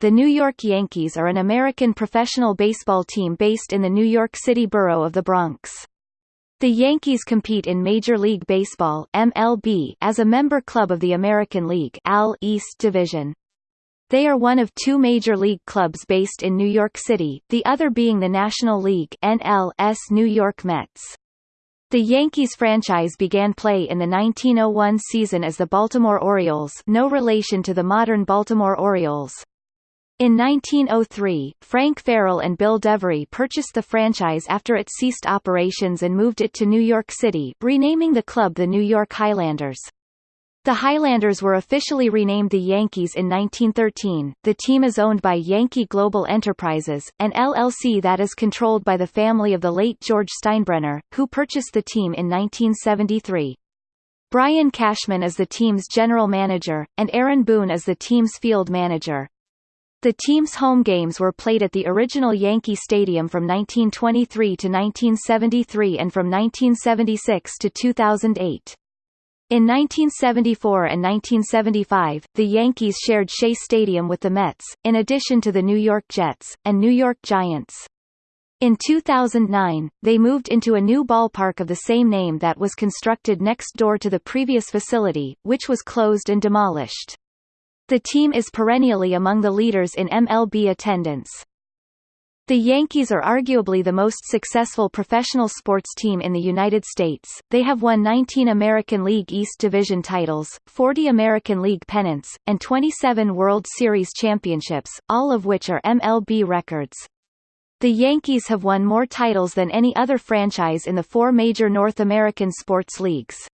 the New York Yankees are an American professional baseball team based in the New York City borough of the Bronx. The Yankees compete in Major League Baseball MLB as a member club of the American League AL East Division. They are one of two major league clubs based in New York City, the other being the National League NL's New York Mets. The Yankees franchise began play in the 1901 season as the Baltimore Orioles no relation to the modern Baltimore Orioles. In 1903, Frank Farrell and Bill Devery purchased the franchise after it ceased operations and moved it to New York City, renaming the club the New York Highlanders. The Highlanders were officially renamed the Yankees in 1913. The team is owned by Yankee Global Enterprises, an LLC that is controlled by the family of the late George Steinbrenner, who purchased the team in 1973. Brian Cashman is the team's general manager, and Aaron Boone is the team's field manager. The team's home games were played at the original Yankee Stadium from 1923 to 1973 and from 1976 to 2008. In 1974 and 1975, the Yankees shared Shea Stadium with the Mets, in addition to the New York Jets, and New York Giants. In 2009, they moved into a new ballpark of the same name that was constructed next door to the previous facility, which was closed and demolished. The team is perennially among the leaders in MLB attendance. The Yankees are arguably the most successful professional sports team in the United States. They have won 19 American League East Division titles, 40 American League pennants, and 27 World Series championships, all of which are MLB records. The Yankees have won more titles than any other franchise in the four major North American sports leagues.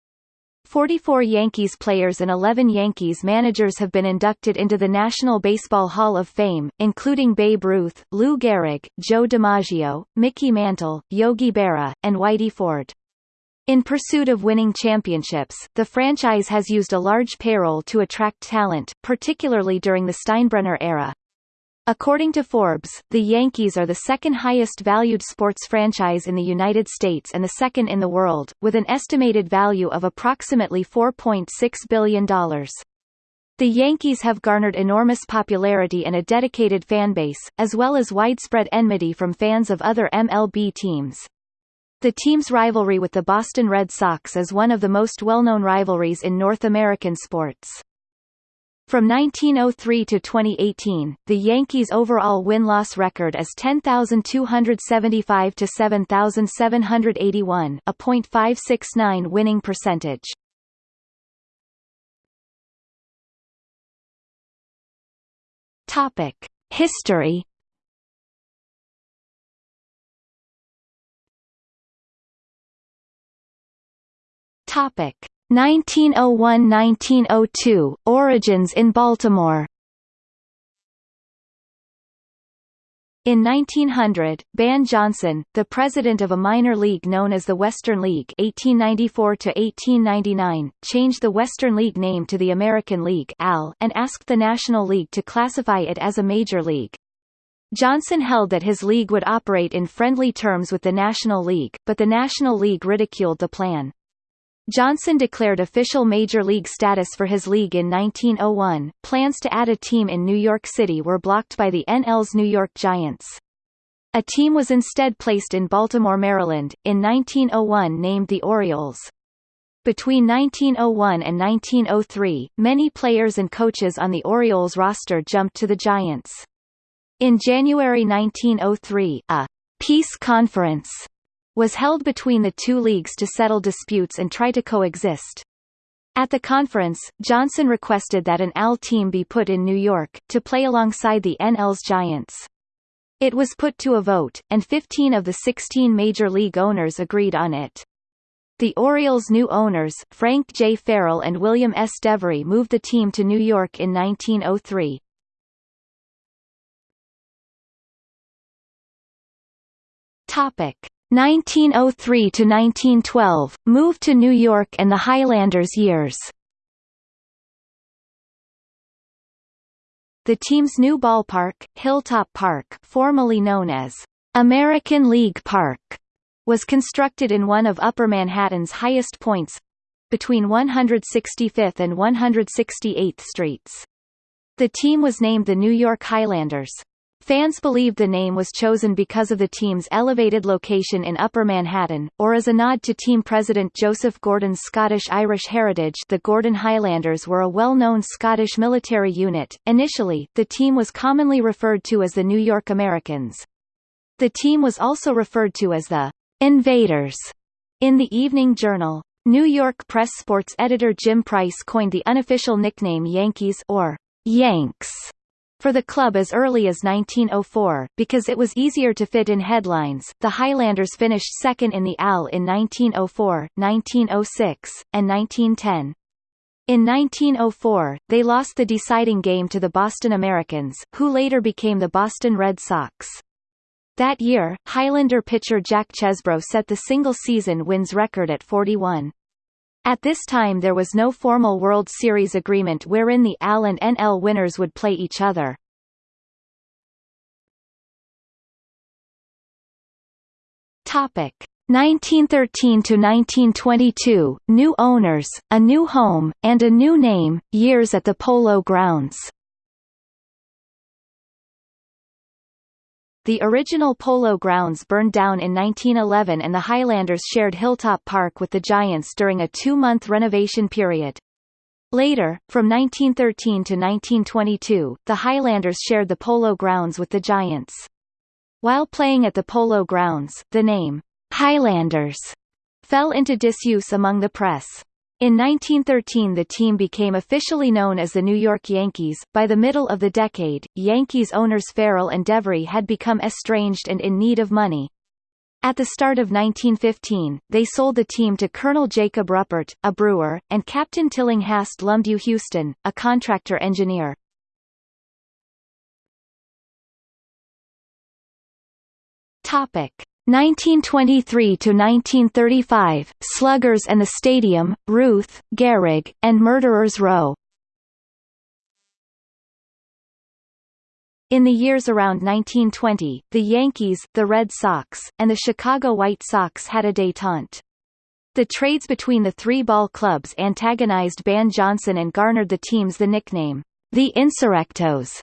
44 Yankees players and 11 Yankees managers have been inducted into the National Baseball Hall of Fame, including Babe Ruth, Lou Gehrig, Joe DiMaggio, Mickey Mantle, Yogi Berra, and Whitey Ford. In pursuit of winning championships, the franchise has used a large payroll to attract talent, particularly during the Steinbrenner era. According to Forbes, the Yankees are the second highest valued sports franchise in the United States and the second in the world, with an estimated value of approximately $4.6 billion. The Yankees have garnered enormous popularity and a dedicated fanbase, as well as widespread enmity from fans of other MLB teams. The team's rivalry with the Boston Red Sox is one of the most well-known rivalries in North American sports. From 1903 to 2018, the Yankees' overall win-loss record is 10,275 to 7,781, a .569 winning percentage. Topic: History. Topic: 1901–1902, Origins in Baltimore In 1900, Ban Johnson, the president of a minor league known as the Western League 1894 changed the Western League name to the American League and asked the National League to classify it as a major league. Johnson held that his league would operate in friendly terms with the National League, but the National League ridiculed the plan. Johnson declared official Major League status for his league in 1901. Plans to add a team in New York City were blocked by the NL's New York Giants. A team was instead placed in Baltimore, Maryland, in 1901 named the Orioles. Between 1901 and 1903, many players and coaches on the Orioles roster jumped to the Giants. In January 1903, a peace conference was held between the two leagues to settle disputes and try to coexist. At the conference, Johnson requested that an AL team be put in New York, to play alongside the NL's Giants. It was put to a vote, and 15 of the 16 major league owners agreed on it. The Orioles' new owners, Frank J. Farrell and William S. Devery moved the team to New York in 1903. Topic. 1903 to 1912, moved to New York and the Highlanders years. The team's new ballpark, Hilltop Park, formerly known as American League Park, was constructed in one of Upper Manhattan's highest points between 165th and 168th Streets. The team was named the New York Highlanders. Fans believed the name was chosen because of the team's elevated location in Upper Manhattan, or as a nod to team president Joseph Gordon's Scottish-Irish heritage the Gordon Highlanders were a well-known Scottish military unit. Initially, the team was commonly referred to as the New York Americans. The team was also referred to as the Invaders in the Evening Journal. New York Press sports editor Jim Price coined the unofficial nickname Yankees or Yanks for the club as early as 1904, because it was easier to fit in headlines. The Highlanders finished second in the AL in 1904, 1906, and 1910. In 1904, they lost the deciding game to the Boston Americans, who later became the Boston Red Sox. That year, Highlander pitcher Jack Chesbro set the single-season wins record at 41. At this time there was no formal World Series agreement wherein the AL and NL winners would play each other. Topic 1913 to 1922, new owners, a new home, and a new name, years at the Polo Grounds. The original Polo Grounds burned down in 1911 and the Highlanders shared Hilltop Park with the Giants during a two-month renovation period. Later, from 1913 to 1922, the Highlanders shared the Polo Grounds with the Giants. While playing at the Polo Grounds, the name, Highlanders, fell into disuse among the press. In 1913 the team became officially known as the New York Yankees. By the middle of the decade, Yankees owners Farrell and Devery had become estranged and in need of money. At the start of 1915, they sold the team to Colonel Jacob Ruppert, a brewer, and Captain Tillinghast L'Hommedieu Huston, a contractor engineer. Topic: 1923 to 1935, Sluggers and the Stadium, Ruth, Gehrig, and Murderers Row. In the years around 1920, the Yankees, the Red Sox, and the Chicago White Sox had a détente. The trades between the three ball clubs antagonized Ban Johnson and garnered the teams the nickname, the Insurrectos.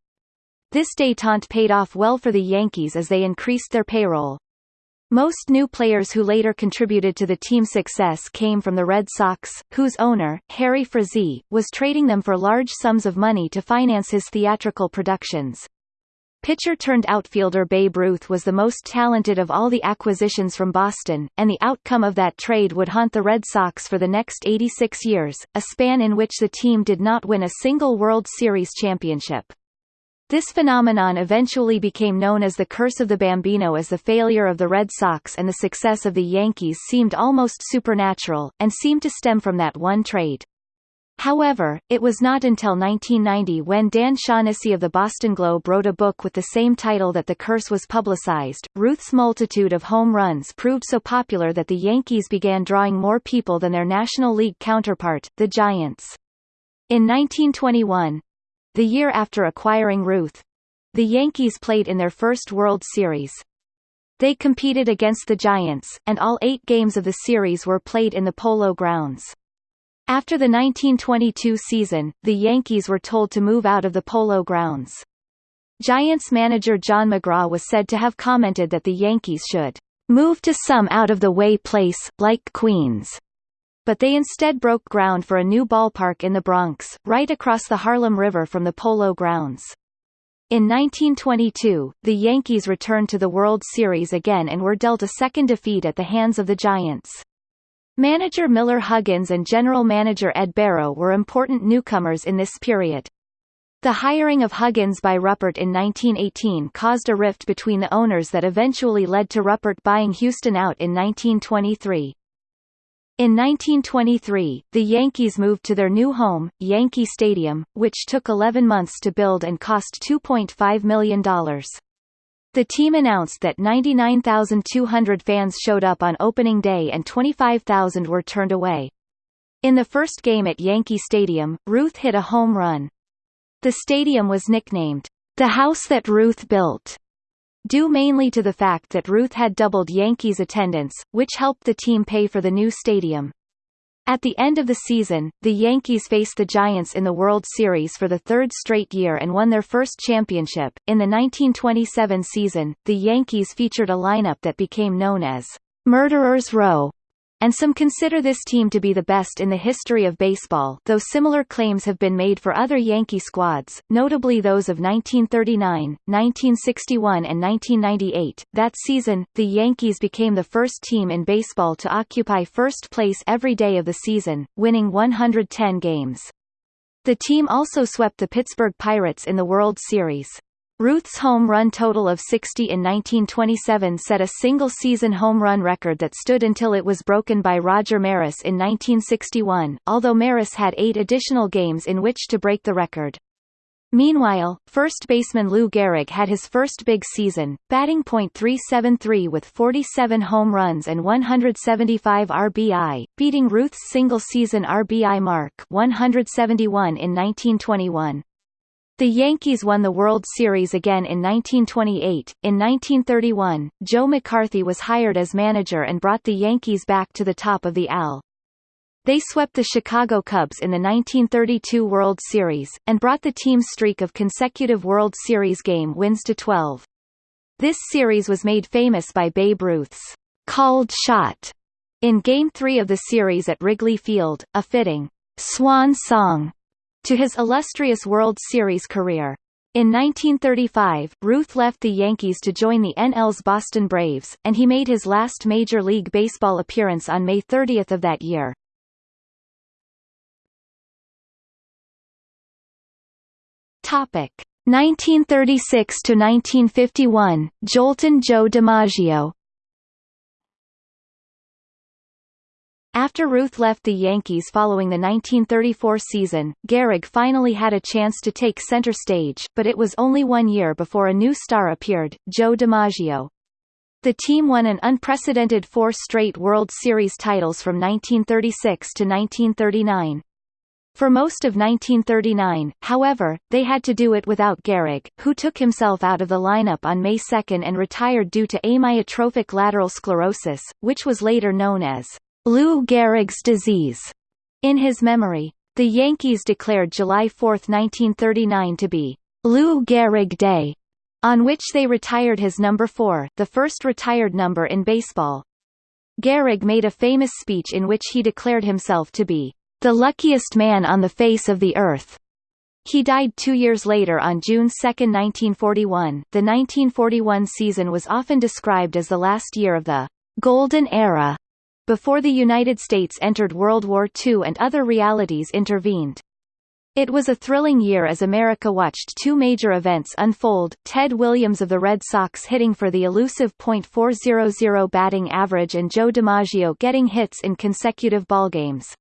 This détente paid off well for the Yankees as they increased their payroll. Most new players who later contributed to the team's success came from the Red Sox, whose owner, Harry Frazee, was trading them for large sums of money to finance his theatrical productions. Pitcher-turned-outfielder Babe Ruth was the most talented of all the acquisitions from Boston, and the outcome of that trade would haunt the Red Sox for the next 86 years, a span in which the team did not win a single World Series championship. This phenomenon eventually became known as the Curse of the Bambino as the failure of the Red Sox and the success of the Yankees seemed almost supernatural, and seemed to stem from that one trade. However, it was not until 1990 when Dan Shaughnessy of the Boston Globe wrote a book with the same title that the curse was publicized. Ruth's multitude of home runs proved so popular that the Yankees began drawing more people than their National League counterpart, the Giants. In 1921, the year after acquiring Ruth, the Yankees played in their first World Series. They competed against the Giants, and all eight games of the series were played in the Polo Grounds. After the 1922 season, the Yankees were told to move out of the Polo Grounds. Giants manager John McGraw was said to have commented that the Yankees should move to some out-of-the-way place, like Queens but they instead broke ground for a new ballpark in the Bronx, right across the Harlem River from the Polo Grounds. In 1922, the Yankees returned to the World Series again and were dealt a second defeat at the hands of the Giants. Manager Miller Huggins and general manager Ed Barrow were important newcomers in this period. The hiring of Huggins by Ruppert in 1918 caused a rift between the owners that eventually led to Ruppert buying Huston out in 1923. In 1923, the Yankees moved to their new home, Yankee Stadium, which took 11 months to build and cost $2.5 million. The team announced that 99,200 fans showed up on opening day and 25,000 were turned away. In the first game at Yankee Stadium, Ruth hit a home run. The stadium was nicknamed, the house that Ruth built due mainly to the fact that Ruth had doubled Yankees attendance, which helped the team pay for the new stadium. At the end of the season, the Yankees faced the Giants in the World Series for the third straight year and won their first championship. In the 1927 season, the Yankees featured a lineup that became known as Murderers Row, and some consider this team to be the best in the history of baseball though similar claims have been made for other Yankee squads, notably those of 1939, 1961 and 1998. That season, the Yankees became the first team in baseball to occupy first place every day of the season, winning 110 games. The team also swept the Pittsburgh Pirates in the World Series. Ruth's home run total of 60 in 1927 set a single-season home run record that stood until it was broken by Roger Maris in 1961, although Maris had eight additional games in which to break the record. Meanwhile, first baseman Lou Gehrig had his first big season, batting .373 with 47 home runs and 175 RBI, beating Ruth's single-season RBI mark 171 in 1921. The Yankees won the World Series again in 1928. In 1931, Joe McCarthy was hired as manager and brought the Yankees back to the top of the AL. They swept the Chicago Cubs in the 1932 World Series, and brought the team's streak of consecutive World Series game wins to 12. This series was made famous by Babe Ruth's called shot in Game 3 of the series at Wrigley Field, a fitting swan song to his illustrious World Series career. In 1935, Ruth left the Yankees to join the NL's Boston Braves, and he made his last Major League Baseball appearance on May 30 of that year. Topic 1936 to 1951, Joltin' Joe DiMaggio After Ruth left the Yankees following the 1934 season, Gehrig finally had a chance to take center stage, but it was only one year before a new star appeared, Joe DiMaggio. The team won an unprecedented four straight World Series titles from 1936 to 1939. For most of 1939, however, they had to do it without Gehrig, who took himself out of the lineup on May 2 and retired due to amyotrophic lateral sclerosis, which was later known as Lou Gehrig's disease. In his memory, the Yankees declared July 4, 1939 to be Lou Gehrig Day, on which they retired his number 4, the first retired number in baseball. Gehrig made a famous speech in which he declared himself to be the luckiest man on the face of the earth. He died two years later on June 2, 1941. The 1941 season was often described as the last year of the golden era before the United States entered World War II and other realities intervened. It was a thrilling year as America watched two major events unfold, Ted Williams of the Red Sox hitting for the elusive .400 batting average and Joe DiMaggio getting hits in consecutive ballgames.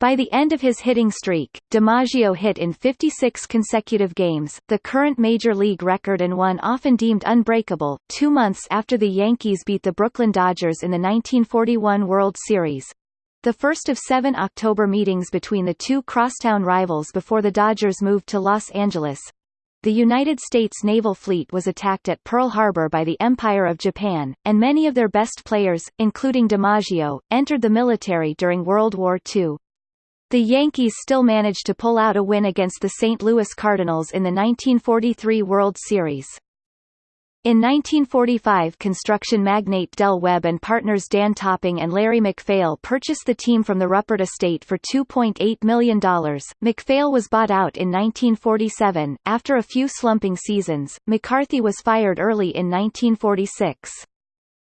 By the end of his hitting streak, DiMaggio hit in 56 consecutive games, the current major league record and one often deemed unbreakable, two months after the Yankees beat the Brooklyn Dodgers in the 1941 World Series. The first of seven October meetings between the two crosstown rivals before the Dodgers moved to Los Angeles. The United States naval fleet was attacked at Pearl Harbor by the Empire of Japan, and many of their best players, including DiMaggio, entered the military during World War II. The Yankees still managed to pull out a win against the St. Louis Cardinals in the 1943 World Series. In 1945 construction magnate Del Webb and partners Dan Topping and Larry MacPhail purchased the team from the Ruppert estate for $2.8 million. MacPhail was bought out in 1947. After a few slumping seasons, McCarthy was fired early in 1946.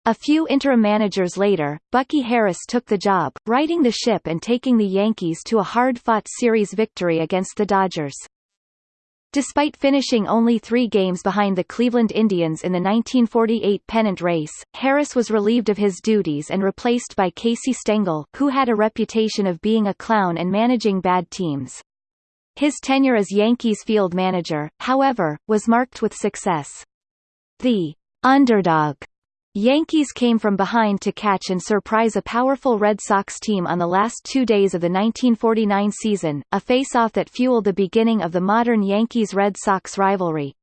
A few interim managers later, Bucky Harris took the job, righting the ship and taking the Yankees to a hard-fought series victory against the Dodgers. Despite finishing only three games behind the Cleveland Indians in the 1948 pennant race, Harris was relieved of his duties and replaced by Casey Stengel, who had a reputation of being a clown and managing bad teams. His tenure as Yankees field manager, however, was marked with success. The underdog Yankees came from behind to catch and surprise a powerful Red Sox team on the last two days of the 1949 season, a face-off that fueled the beginning of the modern Yankees-Red Sox rivalry.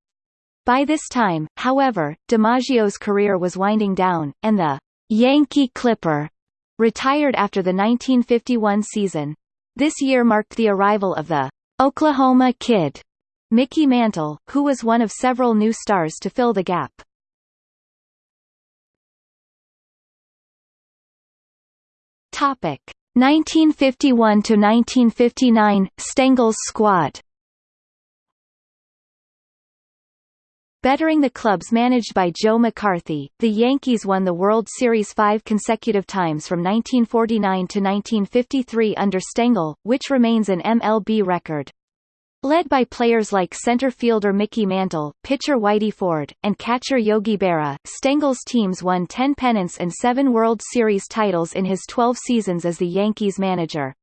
By this time, however, DiMaggio's career was winding down, and the Yankee Clipper retired after the 1951 season. This year marked the arrival of the Oklahoma Kid, Mickey Mantle, who was one of several new stars to fill the gap. Topic 1951 to 1959 Stengel's squad. Bettering the clubs managed by Joe McCarthy, the Yankees won the World Series five consecutive times from 1949 to 1953 under Stengel, which remains an MLB record. Led by players like center fielder Mickey Mantle, pitcher Whitey Ford, and catcher Yogi Berra, Stengel's teams won 10 pennants and 7 World Series titles in his 12 seasons as the Yankees manager.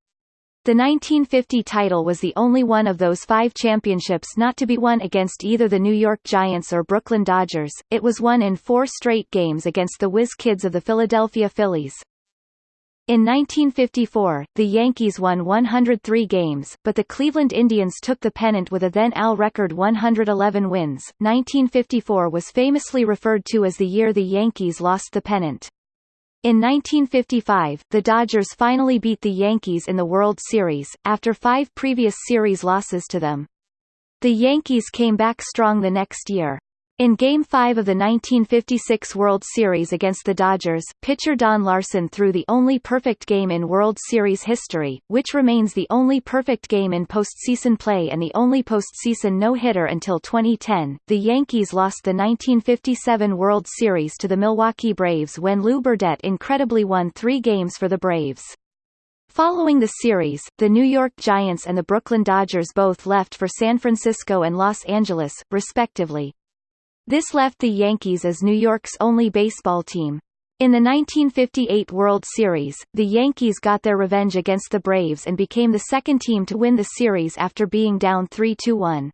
The 1950 title was the only one of those five championships not to be won against either the New York Giants or Brooklyn Dodgers, it was won in four straight games against the Whiz Kids of the Philadelphia Phillies. In 1954, the Yankees won 103 games, but the Cleveland Indians took the pennant with a then AL record 111 wins. 1954 was famously referred to as the year the Yankees lost the pennant. In 1955, the Dodgers finally beat the Yankees in the World Series, after five previous series losses to them. The Yankees came back strong the next year. In Game 5 of the 1956 World Series against the Dodgers, pitcher Don Larsen threw the only perfect game in World Series history, which remains the only perfect game in postseason play and the only postseason no-hitter until 2010. The Yankees lost the 1957 World Series to the Milwaukee Braves when Lew Burdette incredibly won three games for the Braves. Following the series, the New York Giants and the Brooklyn Dodgers both left for San Francisco and Los Angeles, respectively. This left the Yankees as New York's only baseball team. In the 1958 World Series, the Yankees got their revenge against the Braves and became the second team to win the series after being down 3-1.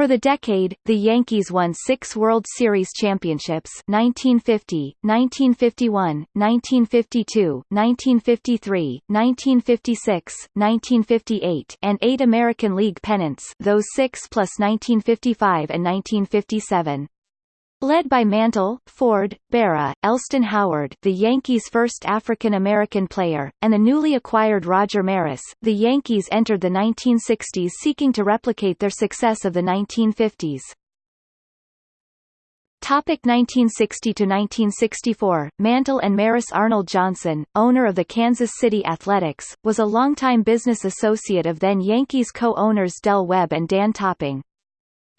For the decade, the Yankees won six World Series championships 1950, 1951, 1952, 1953, 1956, 1958 and eight American League pennants those six plus 1955 and 1957. Led by Mantle, Ford, Berra, Elston Howard the Yankees' first African-American player, and the newly acquired Roger Maris, the Yankees entered the 1960s seeking to replicate their success of the 1950s. Topic 1960 to 1964 Mantle and Maris Arnold Johnson, owner of the Kansas City Athletics, was a longtime business associate of then Yankees co-owners Del Webb and Dan Topping.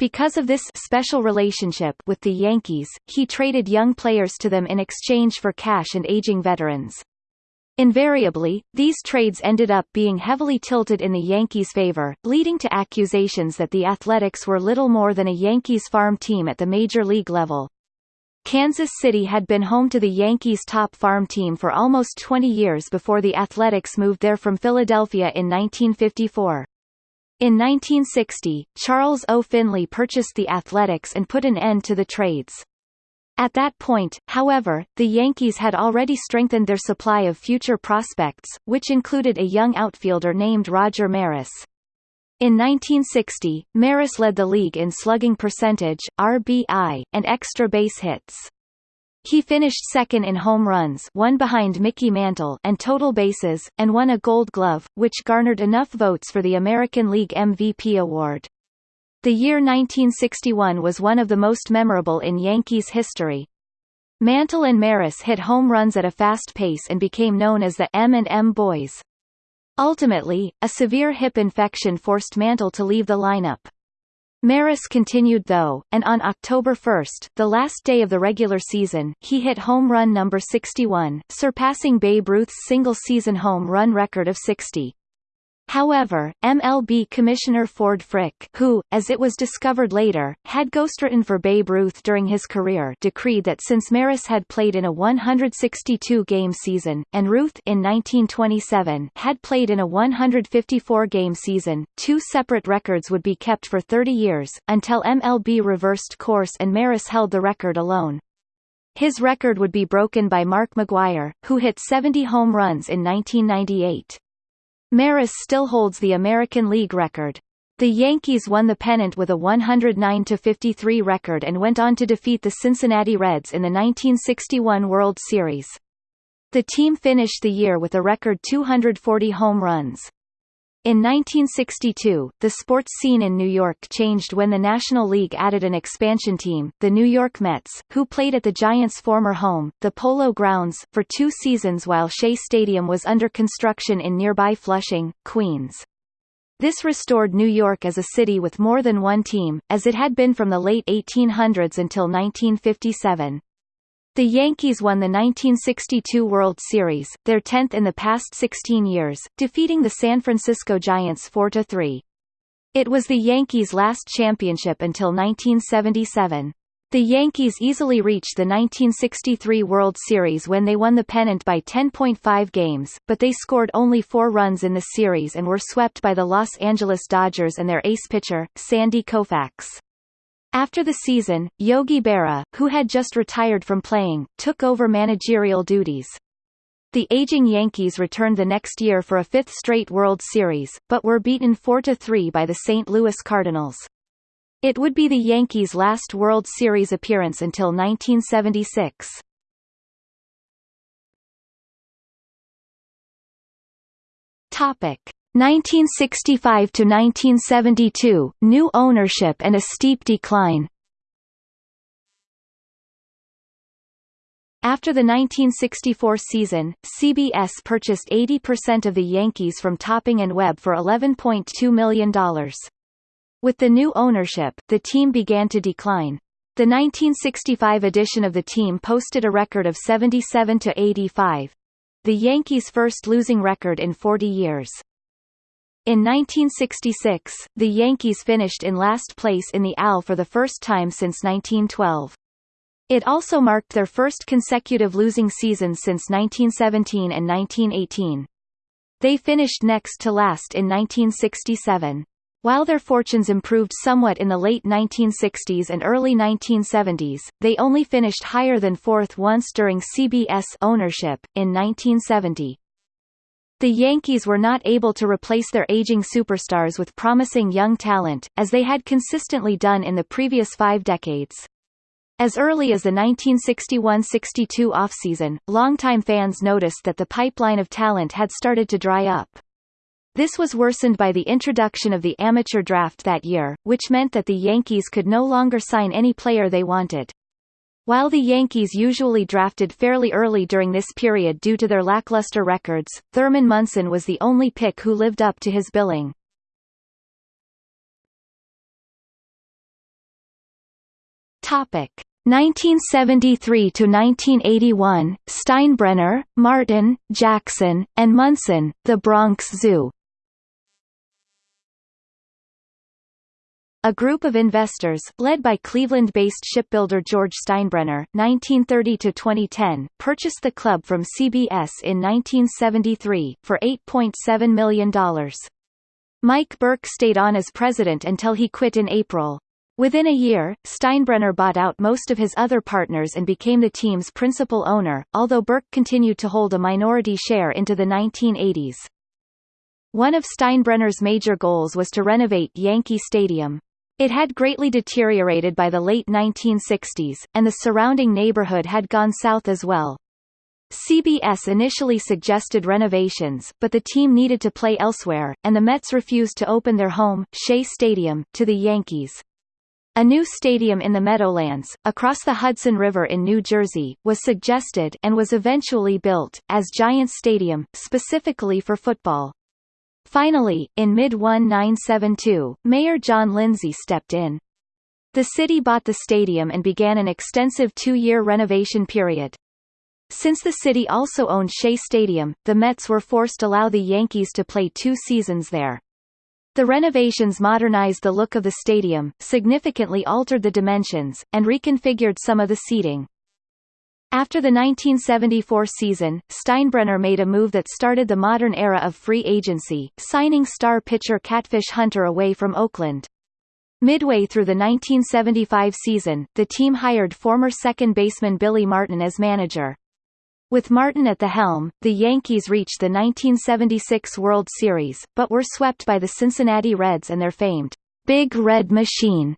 Because of this special relationship with the Yankees, he traded young players to them in exchange for cash and aging veterans. Invariably, these trades ended up being heavily tilted in the Yankees' favor, leading to accusations that the Athletics were little more than a Yankees farm team at the major league level. Kansas City had been home to the Yankees' top farm team for almost 20 years before the Athletics moved there from Philadelphia in 1954. In 1960, Charles O. Finley purchased the Athletics and put an end to the trades. At that point, however, the Yankees had already strengthened their supply of future prospects, which included a young outfielder named Roger Maris. In 1960, Maris led the league in slugging percentage, RBI, and extra base hits. He finished second in home runs one behind Mickey Mantle and total bases, and won a Gold Glove, which garnered enough votes for the American League MVP award. The year 1961 was one of the most memorable in Yankees history. Mantle and Maris hit home runs at a fast pace and became known as the M&M Boys. Ultimately, a severe hip infection forced Mantle to leave the lineup. Maris continued though, and on October 1, the last day of the regular season, he hit home run number 61, surpassing Babe Ruth's single-season home run record of 60. However, MLB Commissioner Ford Frick who, as it was discovered later, had ghostwritten for Babe Ruth during his career decreed that since Maris had played in a 162-game season, and Ruth in 1927 had played in a 154-game season, two separate records would be kept for 30 years, until MLB reversed course and Maris held the record alone. His record would be broken by Mark McGwire, who hit 70 home runs in 1998. Maris still holds the American League record. The Yankees won the pennant with a 109-53 record and went on to defeat the Cincinnati Reds in the 1961 World Series. The team finished the year with a record 240 home runs. In 1962, the sports scene in New York changed when the National League added an expansion team, the New York Mets, who played at the Giants' former home, the Polo Grounds, for two seasons while Shea Stadium was under construction in nearby Flushing, Queens. This restored New York as a city with more than one team, as it had been from the late 1800s until 1957. The Yankees won the 1962 World Series, their 10th in the past 16 years, defeating the San Francisco Giants 4-3. It was the Yankees' last championship until 1977. The Yankees easily reached the 1963 World Series when they won the pennant by 10.5 games, but they scored only four runs in the series and were swept by the Los Angeles Dodgers and their ace pitcher, Sandy Koufax. After the season, Yogi Berra, who had just retired from playing, took over managerial duties. The aging Yankees returned the next year for a fifth straight World Series, but were beaten 4–3 by the St. Louis Cardinals. It would be the Yankees' last World Series appearance until 1976. Topic: 1965 to 1972, new ownership and a steep decline. After the 1964 season, CBS purchased 80% of the Yankees from Topping and Webb for $11.2 million. With the new ownership, the team began to decline. The 1965 edition of the team posted a record of 77 to 85, the Yankees' first losing record in 40 years. In 1966, the Yankees finished in last place in the AL for the first time since 1912. It also marked their first consecutive losing season since 1917 and 1918. They finished next to last in 1967. While their fortunes improved somewhat in the late 1960s and early 1970s, they only finished higher than fourth once during CBS ownership, in 1970. The Yankees were not able to replace their aging superstars with promising young talent, as they had consistently done in the previous five decades. As early as the 1961–62 offseason, longtime fans noticed that the pipeline of talent had started to dry up. This was worsened by the introduction of the amateur draft that year, which meant that the Yankees could no longer sign any player they wanted. While the Yankees usually drafted fairly early during this period due to their lackluster records, Thurman Munson was the only pick who lived up to his billing. Topic 1973 to 1981 Steinbrenner, Martin, Jackson, and Munson, The Bronx Zoo A group of investors, led by Cleveland-based shipbuilder George Steinbrenner (1930–2010), purchased the club from CBS in 1973 for $8.7 million. Mike Burke stayed on as president until he quit in April. Within a year, Steinbrenner bought out most of his other partners and became the team's principal owner, although Burke continued to hold a minority share into the 1980s. One of Steinbrenner's major goals was to renovate Yankee Stadium. It had greatly deteriorated by the late 1960s, and the surrounding neighborhood had gone south as well. CBS initially suggested renovations, but the team needed to play elsewhere, and the Mets refused to open their home, Shea Stadium, to the Yankees. A new stadium in the Meadowlands, across the Hudson River in New Jersey, was suggested and was eventually built, as Giants Stadium, specifically for football. Finally, in mid-1972, Mayor John Lindsay stepped in. The city bought the stadium and began an extensive two-year renovation period. Since the city also owned Shea Stadium, the Mets were forced to allow the Yankees to play two seasons there. The renovations modernized the look of the stadium, significantly altered the dimensions, and reconfigured some of the seating. After the 1974 season, Steinbrenner made a move that started the modern era of free agency, signing star pitcher Catfish Hunter away from Oakland. Midway through the 1975 season, the team hired former second baseman Billy Martin as manager. With Martin at the helm, the Yankees reached the 1976 World Series, but were swept by the Cincinnati Reds and their famed Big Red Machine.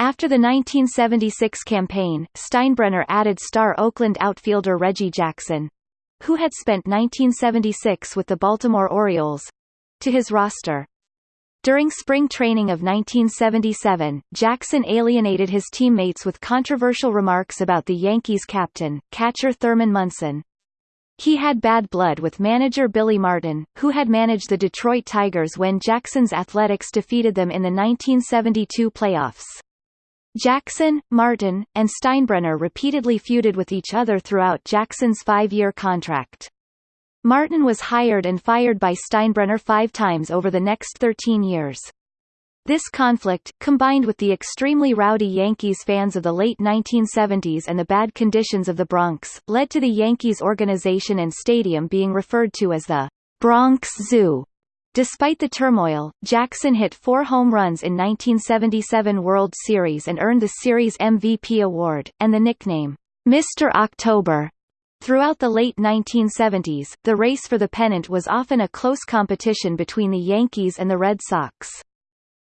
After the 1976 campaign, Steinbrenner added star Oakland outfielder Reggie Jackson. who had spent 1976 with the Baltimore Orioles, to his roster. During spring training of 1977, Jackson alienated his teammates with controversial remarks about the Yankees captain, catcher Thurman Munson. He had bad blood with manager Billy Martin, who had managed the Detroit Tigers when Jackson's Athletics defeated them in the 1972 playoffs. Jackson, Martin, and Steinbrenner repeatedly feuded with each other throughout Jackson's five-year contract. Martin was hired and fired by Steinbrenner five times over the next 13 years. This conflict, combined with the extremely rowdy Yankees fans of the late 1970s and the bad conditions of the Bronx, led to the Yankees organization and stadium being referred to as the Bronx Zoo. Despite the turmoil, Jackson hit four home runs in 1977 World Series and earned the series MVP award, and the nickname, Mr. October. Throughout the late 1970s, the race for the pennant was often a close competition between the Yankees and the Red Sox.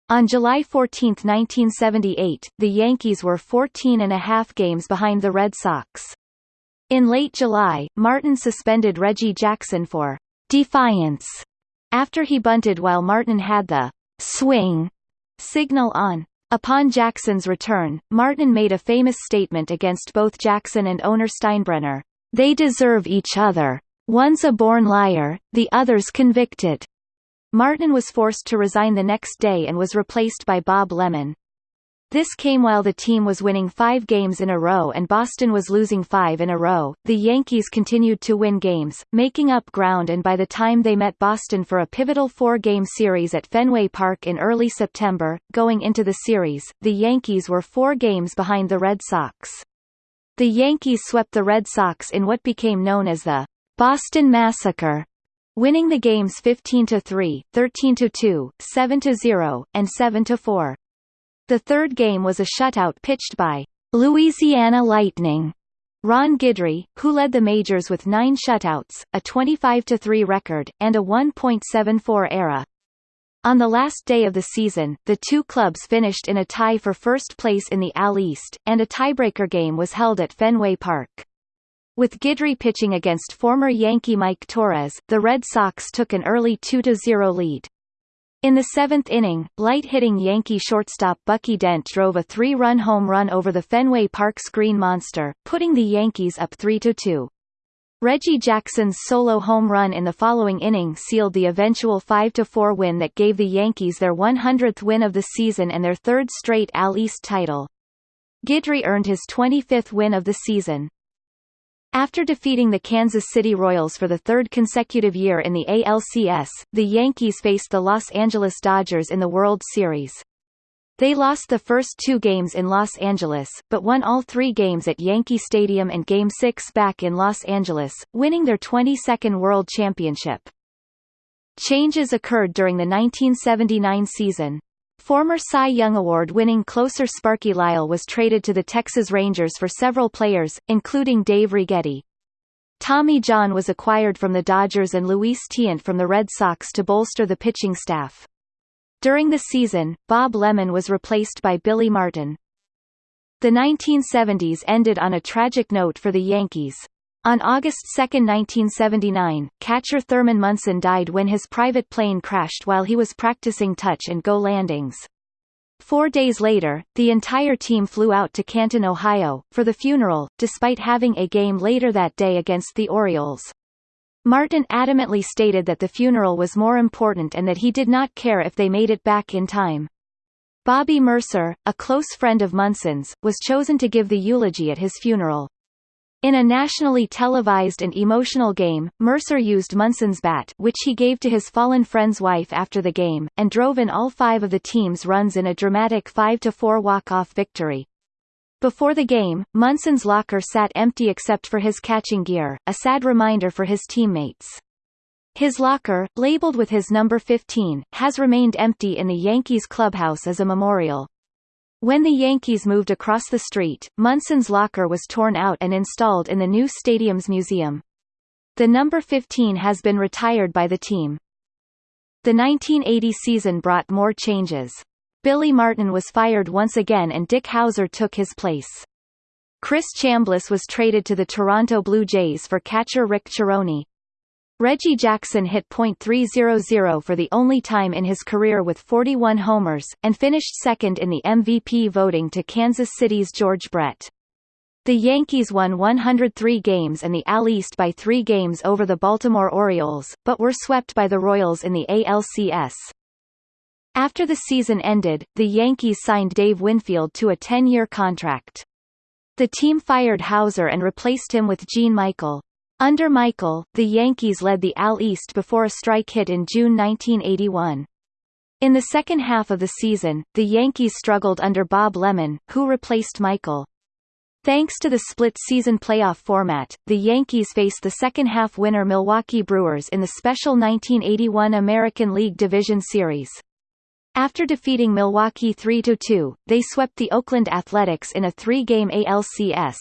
On July 14, 1978, the Yankees were 14 and a half games behind the Red Sox. In late July, Martin suspended Reggie Jackson for defiance after he bunted while Martin had the swing signal on. Upon Jackson's return, Martin made a famous statement against both Jackson and owner Steinbrenner. They deserve each other. One's a born liar, the other's convicted. Martin was forced to resign the next day and was replaced by Bob Lemon. This came while the team was winning five games in a row and Boston was losing five in a row. The Yankees continued to win games, making up ground and by the time they met Boston for a pivotal four-game series at Fenway Park in early September, going into the series, the Yankees were four games behind the Red Sox. The Yankees swept the Red Sox in what became known as the Boston Massacre, winning the games 15-3, 13-2, 7-0, and 7-4. The third game was a shutout pitched by Louisiana Lightning Ron Guidry, who led the majors with nine shutouts, a 25-3 record, and a 1.74 ERA. On the last day of the season, the two clubs finished in a tie for first place in the AL East, and a tiebreaker game was held at Fenway Park. With Guidry pitching against former Yankee Mike Torrez, the Red Sox took an early 2-0 lead. In the seventh inning, light-hitting Yankee shortstop Bucky Dent drove a three-run home run over the Fenway Park screen monster, putting the Yankees up 3-2. Reggie Jackson's solo home run in the following inning sealed the eventual 5-4 win that gave the Yankees their 100th win of the season and their third straight AL East title. Guidry earned his 25th win of the season. After defeating the Kansas City Royals for the third consecutive year in the ALCS, the Yankees faced the Los Angeles Dodgers in the World Series. They lost the first two games in Los Angeles, but won all three games at Yankee Stadium and Game 6 back in Los Angeles, winning their 22nd World Championship. Changes occurred during the 1979 season. Former Cy Young Award-winning closer Sparky Lyle was traded to the Texas Rangers for several players, including Dave Righetti. Tommy John was acquired from the Dodgers and Luis Tiant from the Red Sox to bolster the pitching staff. During the season, Bob Lemon was replaced by Billy Martin. The 1970s ended on a tragic note for the Yankees. On August 2, 1979, catcher Thurman Munson died when his private plane crashed while he was practicing touch and go landings. Four days later, the entire team flew out to Canton, Ohio, for the funeral, despite having a game later that day against the Orioles. Martin adamantly stated that the funeral was more important and that he did not care if they made it back in time. Bobby Murcer, a close friend of Munson's, was chosen to give the eulogy at his funeral. In a nationally televised and emotional game, Murcer used Munson's bat which he gave to his fallen friend's wife after the game, and drove in all five of the team's runs in a dramatic 5-4 walk-off victory. Before the game, Munson's locker sat empty except for his catching gear, a sad reminder for his teammates. His locker, labeled with his number 15, has remained empty in the Yankees clubhouse as a memorial. When the Yankees moved across the street, Munson's locker was torn out and installed in the new stadium's museum. The number 15 has been retired by the team. The 1980 season brought more changes. Billy Martin was fired once again and Dick Howser took his place. Chris Chambliss was traded to the Toronto Blue Jays for catcher Rick Cerone. Reggie Jackson hit .300 for the only time in his career with 41 homers, and finished second in the MVP voting to Kansas City's George Brett. The Yankees won 103 games and the AL East by three games over the Baltimore Orioles, but were swept by the Royals in the ALCS. After the season ended, the Yankees signed Dave Winfield to a 10-year contract. The team fired Howser and replaced him with Gene Michael. Under Michael, the Yankees led the AL East before a strike hit in June 1981. In the second half of the season, the Yankees struggled under Bob Lemon, who replaced Michael. Thanks to the split-season playoff format, the Yankees faced the second-half winner Milwaukee Brewers in the special 1981 American League Division Series. After defeating Milwaukee 3-2, they swept the Oakland Athletics in a three-game ALCS.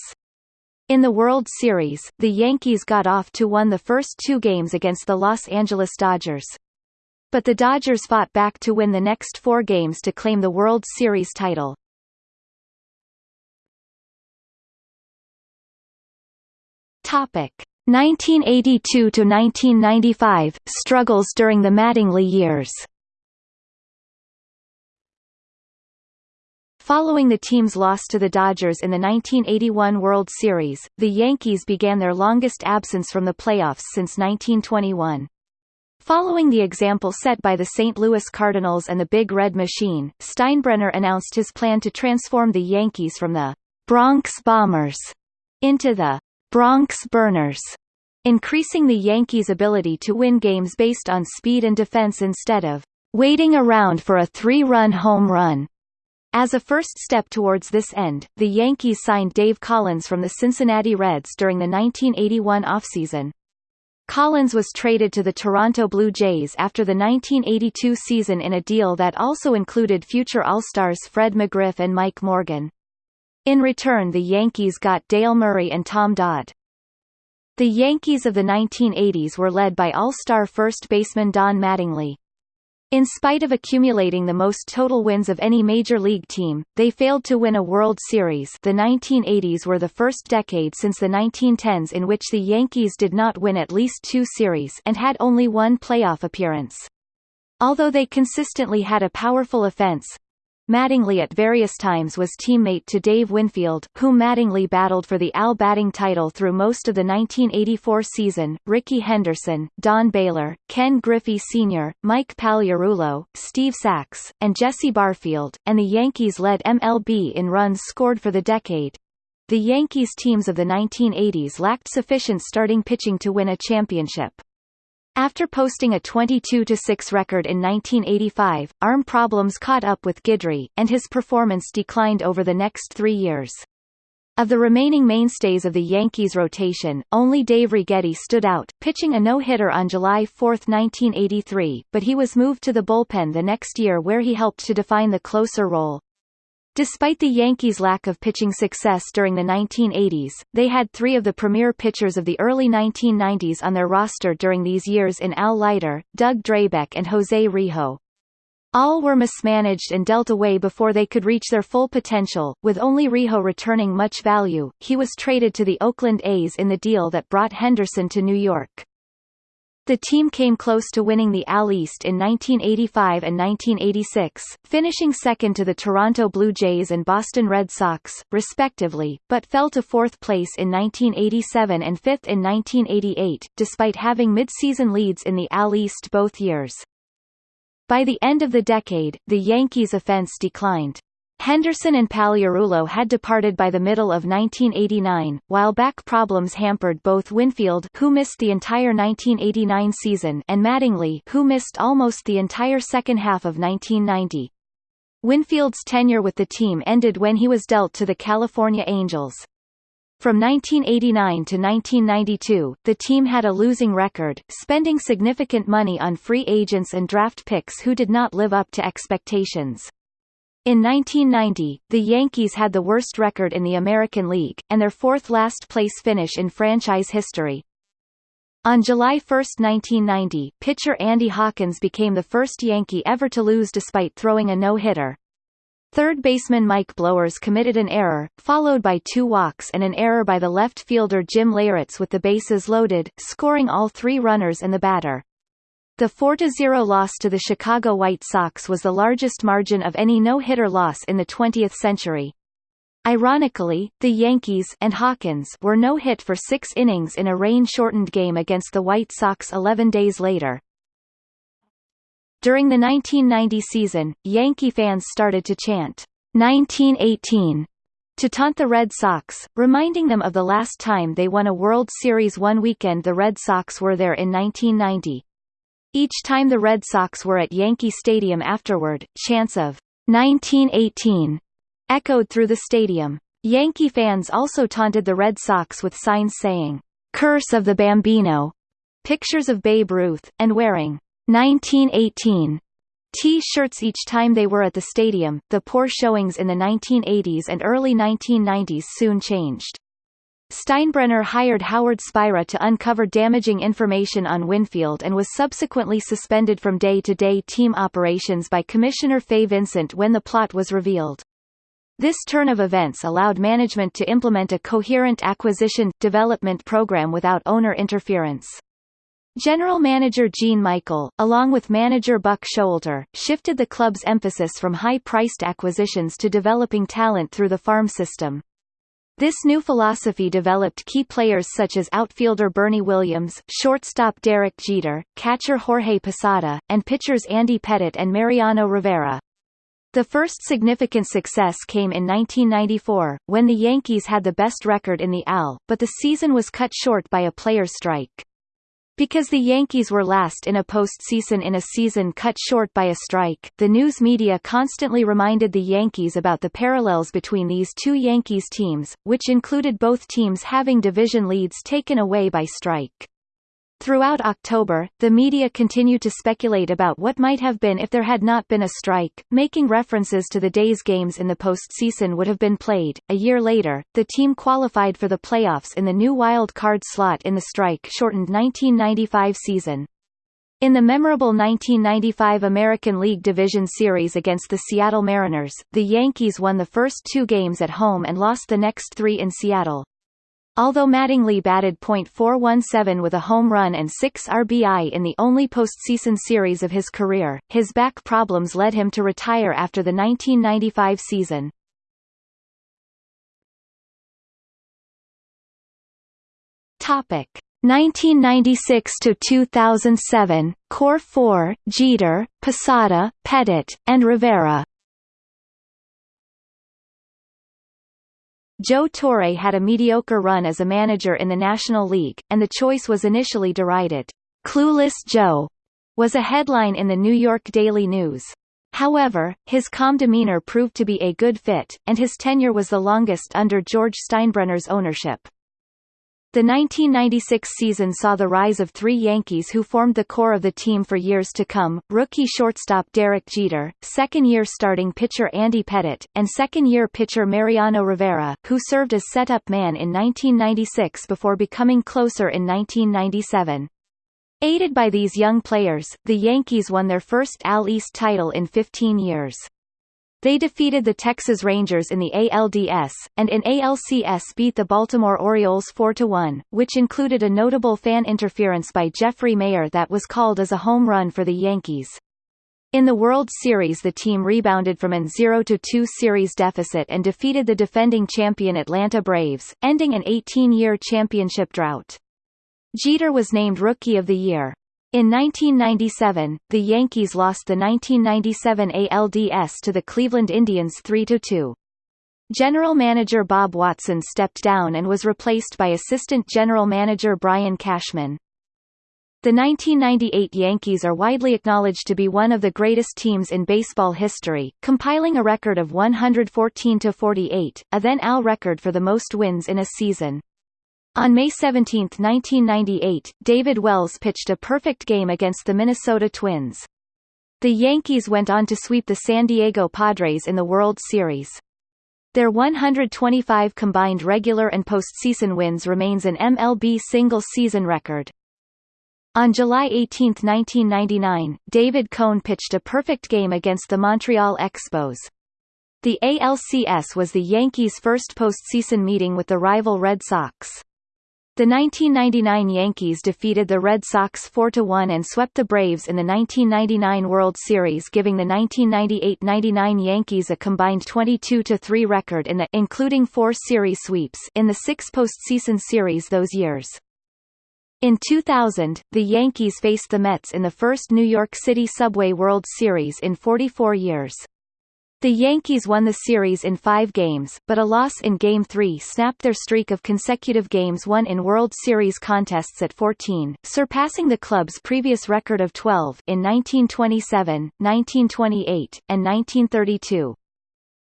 In the World Series, the Yankees got off to won the first two games against the Los Angeles Dodgers. But the Dodgers fought back to win the next four games to claim the World Series title. Topic 1982 to 1995 struggles during the Mattingly years. Following the team's loss to the Dodgers in the 1981 World Series, the Yankees began their longest absence from the playoffs since 1921. Following the example set by the St. Louis Cardinals and the Big Red Machine, Steinbrenner announced his plan to transform the Yankees from the Bronx Bombers into the Bronx Burners, increasing the Yankees' ability to win games based on speed and defense instead of waiting around for a three-run home run. As a first step towards this end, the Yankees signed Dave Collins from the Cincinnati Reds during the 1981 offseason. Collins was traded to the Toronto Blue Jays after the 1982 season in a deal that also included future All-Stars Fred McGriff and Mike Morgan. In return the Yankees got Dale Murray and Tom Dodd. The Yankees of the 1980s were led by All-Star first baseman Don Mattingly. In spite of accumulating the most total wins of any major league team, they failed to win a World Series the 1980s were the first decade since the 1910s in which the Yankees did not win at least two series and had only one playoff appearance. Although they consistently had a powerful offense, Mattingly at various times was teammate to Dave Winfield, whom Mattingly battled for the AL batting title through most of the 1984 season, Rickey Henderson, Don Baylor, Ken Griffey Sr., Mike Pagliarulo, Steve Sax, and Jesse Barfield, and the Yankees led MLB in runs scored for the decade. The Yankees teams of the 1980s lacked sufficient starting pitching to win a championship. After posting a 22-6 record in 1985, arm problems caught up with Guidry, and his performance declined over the next three years. Of the remaining mainstays of the Yankees rotation, only Dave Righetti stood out, pitching a no-hitter on July 4, 1983, but he was moved to the bullpen the next year where he helped to define the closer role. Despite the Yankees' lack of pitching success during the 1980s, they had three of the premier pitchers of the early 1990s on their roster during these years in Al Leiter, Doug Drabek and Jose Rijo. All were mismanaged and dealt away before they could reach their full potential, with only Rijo returning much value. He was traded to the Oakland A's in the deal that brought Henderson to New York. The team came close to winning the AL East in 1985 and 1986, finishing second to the Toronto Blue Jays and Boston Red Sox, respectively, but fell to fourth place in 1987 and fifth in 1988, despite having mid-season leads in the AL East both years. By the end of the decade, the Yankees' offense declined. Henderson and Pagliarulo had departed by the middle of 1989, while back problems hampered both Winfield who missed the entire 1989 season and Mattingly who missed almost the entire second half of 1990. Winfield's tenure with the team ended when he was dealt to the California Angels. From 1989 to 1992, the team had a losing record, spending significant money on free agents and draft picks who did not live up to expectations. In 1990, the Yankees had the worst record in the American League, and their fourth last place finish in franchise history. On July 1, 1990, pitcher Andy Hawkins became the first Yankee ever to lose despite throwing a no-hitter. Third baseman Mike Blowers committed an error, followed by two walks and an error by the left fielder Jim Leyritz with the bases loaded, scoring all three runners and the batter. The 4-0 loss to the Chicago White Sox was the largest margin of any no-hitter loss in the 20th century. Ironically, the Yankees and Hawkins were no-hit for six innings in a rain-shortened game against the White Sox 11 days later. During the 1990 season, Yankee fans started to chant, 1918, to taunt the Red Sox, reminding them of the last time they won a World Series one weekend the Red Sox were there in 1990. Each time the Red Sox were at Yankee Stadium afterward, chants of 1918 echoed through the stadium. Yankee fans also taunted the Red Sox with signs saying, Curse of the Bambino, pictures of Babe Ruth, and wearing 1918 T-shirts each time they were at the stadium. The poor showings in the 1980s and early 1990s soon changed. Steinbrenner hired Howard Spira to uncover damaging information on Winfield and was subsequently suspended from day-to-day -day team operations by Commissioner Fay Vincent when the plot was revealed. This turn of events allowed management to implement a coherent acquisition-development program without owner interference. General manager Gene Michael, along with manager Buck Showalter, shifted the club's emphasis from high-priced acquisitions to developing talent through the farm system. This new philosophy developed key players such as outfielder Bernie Williams, shortstop Derek Jeter, catcher Jorge Posada, and pitchers Andy Pettitte and Mariano Rivera. The first significant success came in 1994, when the Yankees had the best record in the AL, but the season was cut short by a players' strike. Because the Yankees were last in a postseason in a season cut short by a strike, the news media constantly reminded the Yankees about the parallels between these two Yankees teams, which included both teams having division leads taken away by strike. Throughout October, the media continued to speculate about what might have been if there had not been a strike, making references to the days games in the postseason would have been played. A year later, the team qualified for the playoffs in the new wild card slot in the strike-shortened 1995 season. In the memorable 1995 American League Division Series against the Seattle Mariners, the Yankees won the first two games at home and lost the next three in Seattle. Although Mattingly batted .417 with a home run and 6 RBI in the only postseason series of his career, his back problems led him to retire after the 1995 season. Topic 1996 to 2007 Core 4 Jeter, Posada, Pettitte, and Rivera Joe Torre had a mediocre run as a manager in the National League, and the choice was initially derided. Clueless Joe was a headline in the New York Daily News. However, his calm demeanor proved to be a good fit, and his tenure was the longest under George Steinbrenner's ownership. The 1996 season saw the rise of three Yankees who formed the core of the team for years to come, rookie shortstop Derek Jeter, second-year starting pitcher Andy Pettitte, and second-year pitcher Mariano Rivera, who served as setup man in 1996 before becoming closer in 1997. Aided by these young players, the Yankees won their first AL East title in 15 years. They defeated the Texas Rangers in the ALDS, and in ALCS beat the Baltimore Orioles 4–1, which included a notable fan interference by Jeffrey Maier that was called as a home run for the Yankees. In the World Series the team rebounded from an 0–2 series deficit and defeated the defending champion Atlanta Braves, ending an 18-year championship drought. Jeter was named Rookie of the Year. In 1997, the Yankees lost the 1997 ALDS to the Cleveland Indians 3–2. General manager Bob Watson stepped down and was replaced by assistant general manager Brian Cashman. The 1998 Yankees are widely acknowledged to be one of the greatest teams in baseball history, compiling a record of 114–48, a then AL record for the most wins in a season. On May 17, 1998, David Wells pitched a perfect game against the Minnesota Twins. The Yankees went on to sweep the San Diego Padres in the World Series. Their 125 combined regular and postseason wins remains an MLB single-season record. On July 18, 1999, David Cone pitched a perfect game against the Montreal Expos. The ALCS was the Yankees' first postseason meeting with the rival Red Sox. The 1999 Yankees defeated the Red Sox 4-1 and swept the Braves in the 1999 World Series giving the 1998-99 Yankees a combined 22-3 record in the including four series sweeps in the six postseason series those years. In 2000, the Yankees faced the Mets in the first New York City Subway World Series in 44 years. The Yankees won the series in five games, but a loss in Game 3 snapped their streak of consecutive games won in World Series contests at 14, surpassing the club's previous record of 12 in 1927, 1928, and 1932.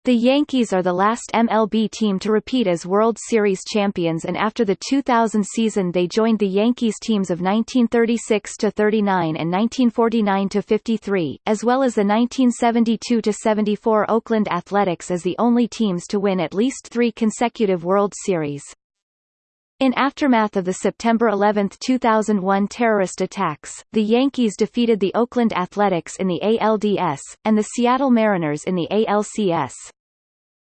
The Yankees are the last MLB team to repeat as World Series champions and after the 2000 season they joined the Yankees teams of 1936–39 and 1949–53, as well as the 1972–74 Oakland Athletics as the only teams to win at least three consecutive World Series. In aftermath of the September 11, 2001 terrorist attacks, the Yankees defeated the Oakland Athletics in the ALDS, and the Seattle Mariners in the ALCS.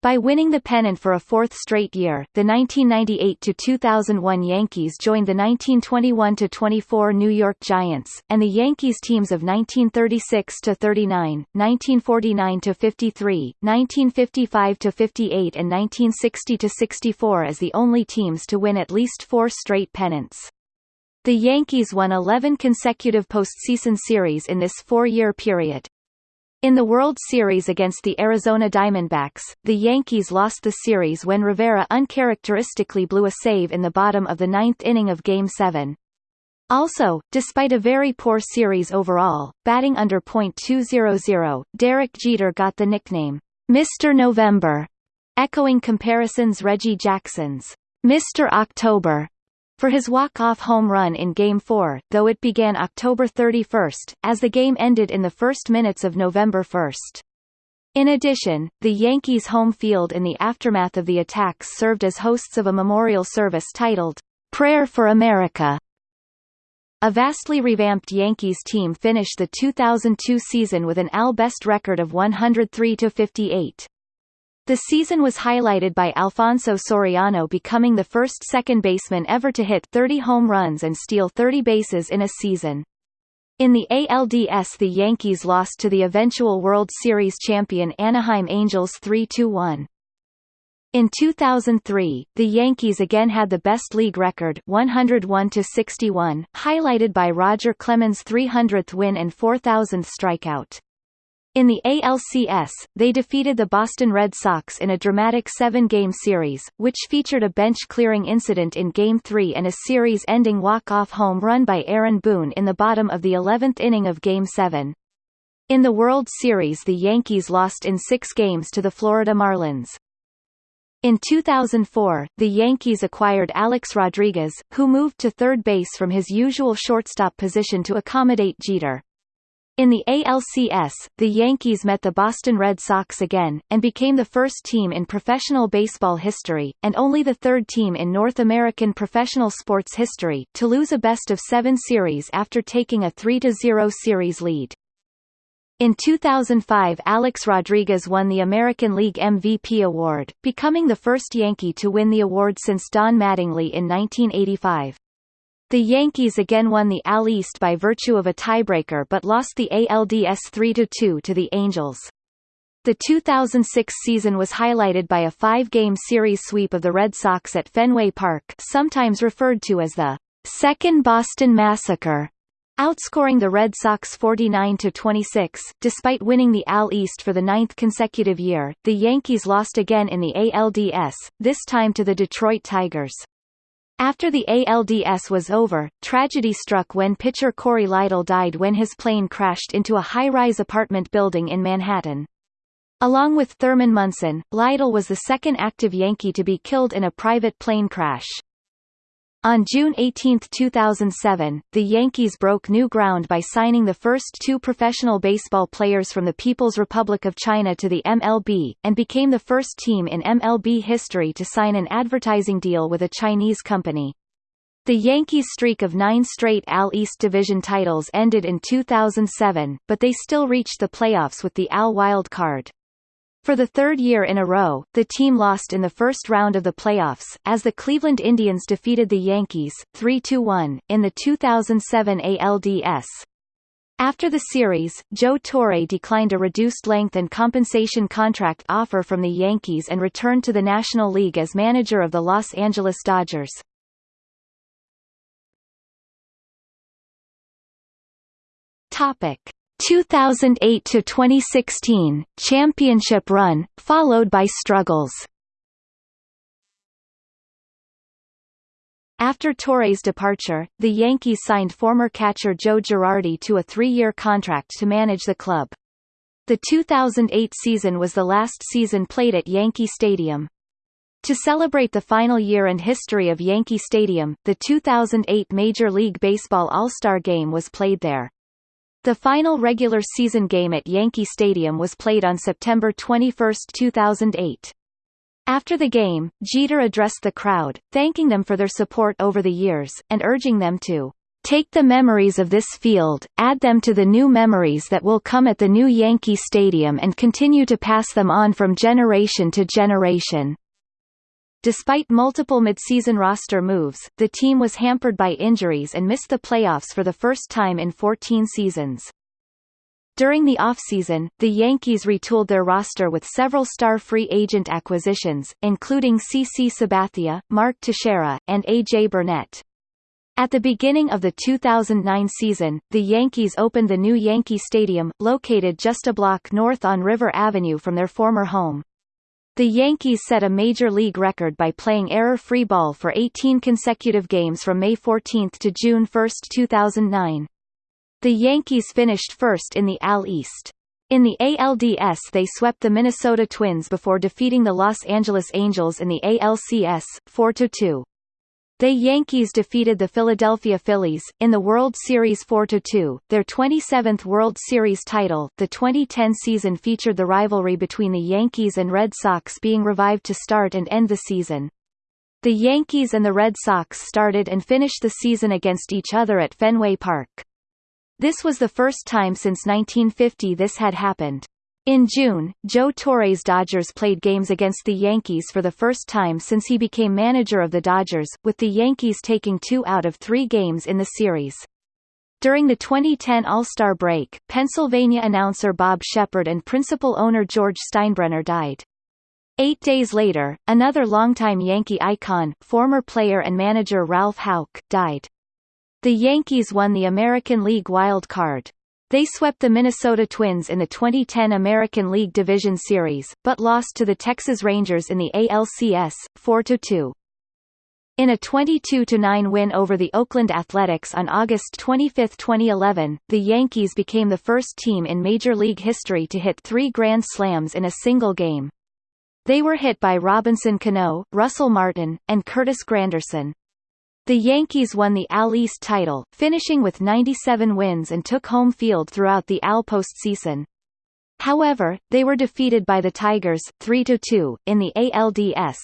By winning the pennant for a fourth straight year, the 1998–2001 Yankees joined the 1921–24 New York Giants, and the Yankees teams of 1936–39, 1949–53, 1955–58 and 1960–64 as the only teams to win at least four straight pennants. The Yankees won 11 consecutive postseason series in this four-year period, in the World Series against the Arizona Diamondbacks, the Yankees lost the series when Rivera uncharacteristically blew a save in the bottom of the ninth inning of Game 7. Also, despite a very poor series overall, batting under .200, Derek Jeter got the nickname, Mr. November, echoing comparisons Reggie Jackson's Mr. October for his walk-off home run in Game 4, though it began October 31, as the game ended in the first minutes of November 1. In addition, the Yankees' home field in the aftermath of the attacks served as hosts of a memorial service titled, Prayer for America. A vastly revamped Yankees team finished the 2002 season with an AL best record of 103-58. The season was highlighted by Alfonso Soriano becoming the first second baseman ever to hit 30 home runs and steal 30 bases in a season. In the ALDS the Yankees lost to the eventual World Series champion Anaheim Angels 3-1. In 2003, the Yankees again had the best league record 101-61, highlighted by Roger Clemens' 300th win and 4,000th strikeout. In the ALCS, they defeated the Boston Red Sox in a dramatic seven-game series, which featured a bench-clearing incident in Game 3 and a series-ending walk-off home run by Aaron Boone in the bottom of the 11th inning of Game 7. In the World Series the Yankees lost in six games to the Florida Marlins. In 2004, the Yankees acquired Alex Rodriguez, who moved to third base from his usual shortstop position to accommodate Jeter. In the ALCS, the Yankees met the Boston Red Sox again, and became the first team in professional baseball history, and only the third team in North American professional sports history, to lose a best-of-seven series after taking a 3-0 series lead. In 2005 Alex Rodriguez won the American League MVP award, becoming the first Yankee to win the award since Don Mattingly in 1985. The Yankees again won the AL East by virtue of a tiebreaker but lost the ALDS 3–2 to the Angels. The 2006 season was highlighted by a five-game series sweep of the Red Sox at Fenway Park sometimes referred to as the Second Boston Massacre, outscoring the Red Sox 49-26. Despite winning the AL East for the ninth consecutive year, the Yankees lost again in the ALDS, this time to the Detroit Tigers. After the ALDS was over, tragedy struck when pitcher Cory Lidle died when his plane crashed into a high-rise apartment building in Manhattan. Along with Thurman Munson, Lidle was the second active Yankee to be killed in a private plane crash. On June 18, 2007, the Yankees broke new ground by signing the first two professional baseball players from the People's Republic of China to the MLB, and became the first team in MLB history to sign an advertising deal with a Chinese company. The Yankees' streak of nine straight AL East Division titles ended in 2007, but they still reached the playoffs with the AL wild card. For the third year in a row, the team lost in the first round of the playoffs, as the Cleveland Indians defeated the Yankees, 3-1, in the 2007 ALDS. After the series, Joe Torre declined a reduced length and compensation contract offer from the Yankees and returned to the National League as manager of the Los Angeles Dodgers. Topic: 2008 to 2016 championship run, followed by struggles. After Torre's departure, the Yankees signed former catcher Joe Girardi to a three-year contract to manage the club. The 2008 season was the last season played at Yankee Stadium. To celebrate the final year and history of Yankee Stadium, the 2008 Major League Baseball All-Star Game was played there. The final regular season game at Yankee Stadium was played on September 21, 2008. After the game, Jeter addressed the crowd, thanking them for their support over the years, and urging them to Take the memories of this field, add them to the new memories that will come at the new Yankee Stadium and continue to pass them on from generation to generation. Despite multiple midseason roster moves, the team was hampered by injuries and missed the playoffs for the first time in 14 seasons. During the offseason, the Yankees retooled their roster with several star free agent acquisitions, including CC Sabathia, Mark Teixeira, and A.J. Burnett. At the beginning of the 2009 season, the Yankees opened the new Yankee Stadium, located just a block north on River Avenue from their former home. The Yankees set a major league record by playing error-free ball for 18 consecutive games from May 14 to June 1, 2009. The Yankees finished first in the AL East. In the ALDS they swept the Minnesota Twins before defeating the Los Angeles Angels in the ALCS, 4–2. The Yankees defeated the Philadelphia Phillies, in the World Series 4–2, their 27th World Series title. The 2010 season featured the rivalry between the Yankees and Red Sox being revived to start and end the season. The Yankees and the Red Sox started and finished the season against each other at Fenway Park. This was the first time since 1950 this had happened. In June, Joe Torre's Dodgers played games against the Yankees for the first time since he became manager of the Dodgers, with the Yankees taking two out of three games in the series. During the 2010 All-Star break, Pennsylvania announcer Bob Sheppard and principal owner George Steinbrenner died. Eight days later, another longtime Yankee icon, former player and manager Ralph Houk, died. The Yankees won the American League wild card. They swept the Minnesota Twins in the 2010 American League Division Series, but lost to the Texas Rangers in the ALCS, 4–2. In a 22–9 win over the Oakland Athletics on August 25, 2011, the Yankees became the first team in Major League history to hit three Grand Slams in a single game. They were hit by Robinson Cano, Russell Martin, and Curtis Granderson. The Yankees won the AL East title, finishing with 97 wins and took home field throughout the AL postseason. However, they were defeated by the Tigers 3–2, in the ALDS.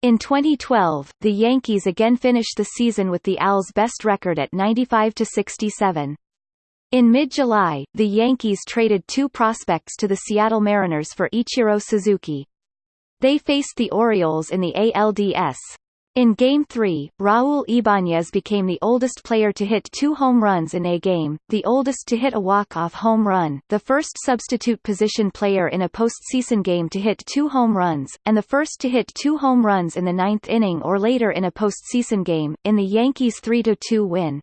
In 2012, the Yankees again finished the season with the AL's best record at 95–67. In mid-July, the Yankees traded two prospects to the Seattle Mariners for Ichiro Suzuki. They faced the Orioles in the ALDS. In Game 3, Raul Ibanez became the oldest player to hit two home runs in a game, the oldest to hit a walk-off home run, the first substitute position player in a postseason game to hit two home runs, and the first to hit two home runs in the ninth inning or later in a postseason game, in the Yankees' 3–2 win.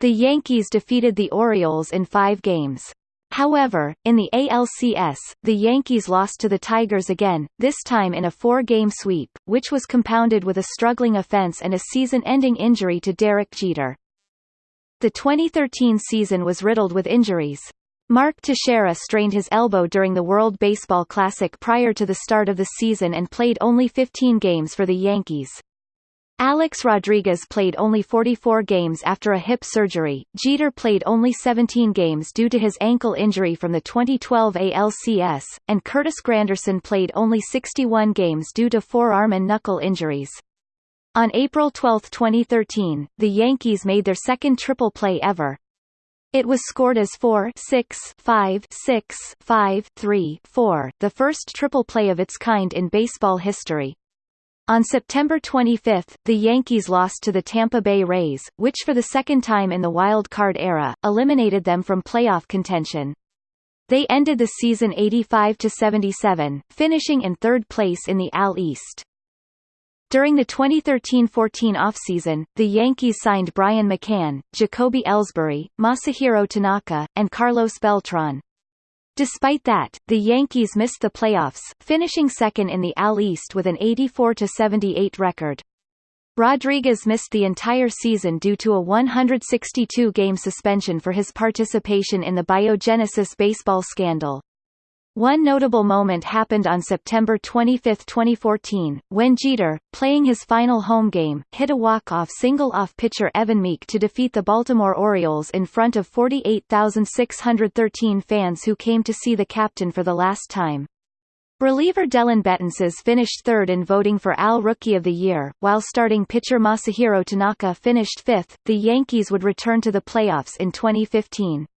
The Yankees defeated the Orioles in five games. However, in the ALCS, the Yankees lost to the Tigers again, this time in a four-game sweep, which was compounded with a struggling offense and a season-ending injury to Derek Jeter. The 2013 season was riddled with injuries. Mark Teixeira strained his elbow during the World Baseball Classic prior to the start of the season and played only 15 games for the Yankees. Alex Rodriguez played only 44 games after a hip surgery, Jeter played only 17 games due to his ankle injury from the 2012 ALCS, and Curtis Granderson played only 61 games due to forearm and knuckle injuries. On April 12, 2013, the Yankees made their second triple play ever. It was scored as 4 6 5 6 5 3 4, the first triple play of its kind in baseball history. On September 25, the Yankees lost to the Tampa Bay Rays, which for the second time in the wild card era, eliminated them from playoff contention. They ended the season 85-77, finishing in third place in the AL East. During the 2013-14 offseason, the Yankees signed Brian McCann, Jacoby Ellsbury, Masahiro Tanaka, and Carlos Beltran. Despite that, the Yankees missed the playoffs, finishing second in the AL East with an 84-78 record. Rodriguez missed the entire season due to a 162-game suspension for his participation in the Biogenesis baseball scandal. One notable moment happened on September 25, 2014, when Jeter, playing his final home game, hit a walk-off single off pitcher Evan Meek to defeat the Baltimore Orioles in front of 48,613 fans who came to see the captain for the last time. Reliever Dellin Betances finished third in voting for AL Rookie of the Year, while starting pitcher Masahiro Tanaka finished fifth. The Yankees would return to the playoffs in 2015.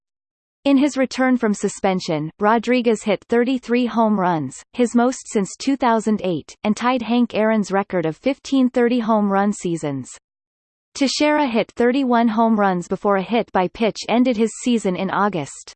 In his return from suspension, Rodriguez hit 33 home runs, his most since 2008, and tied Hank Aaron's record of 15 30 home run seasons. Teixeira hit 31 home runs before a hit by pitch ended his season in August.